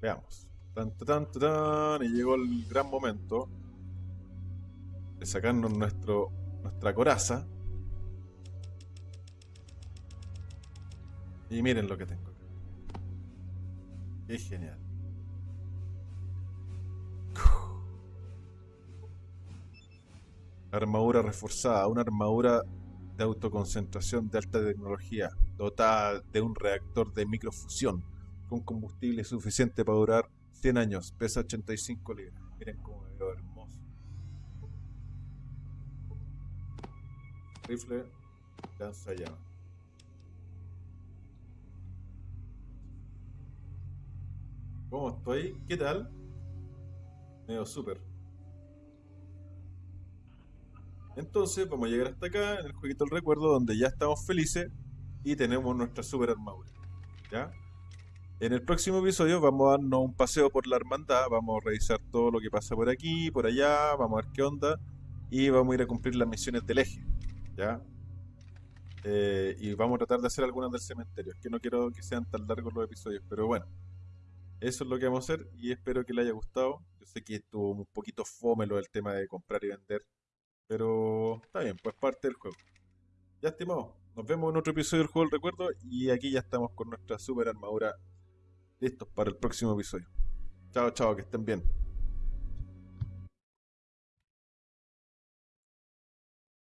Veamos. Tan, tan, tan, tan, y llegó el gran momento de sacarnos nuestro, nuestra coraza. Y miren lo que tengo. Qué genial. Armadura reforzada, una armadura de autoconcentración de alta tecnología, dotada de un reactor de microfusión con combustible suficiente para durar 100 años, pesa 85 libras. Miren cómo me veo Rifle, lanza llama. ¿Cómo estoy? ¿Qué tal? Medio súper. Entonces vamos a llegar hasta acá en el jueguito del recuerdo donde ya estamos felices y tenemos nuestra super armadura. ¿Ya? En el próximo episodio vamos a darnos un paseo por la hermandad, vamos a revisar todo lo que pasa por aquí, por allá, vamos a ver qué onda y vamos a ir a cumplir las misiones del eje. ¿Ya? Eh, y vamos a tratar de hacer algunas del cementerio. Es que no quiero que sean tan largos los episodios, pero bueno. Eso es lo que vamos a hacer y espero que les haya gustado. Yo sé que estuvo un poquito fome lo del tema de comprar y vender, pero está bien, pues parte del juego. Ya estimado, nos vemos en otro episodio del juego del recuerdo y aquí ya estamos con nuestra super armadura listos para el próximo episodio. Chao, chao, que estén bien.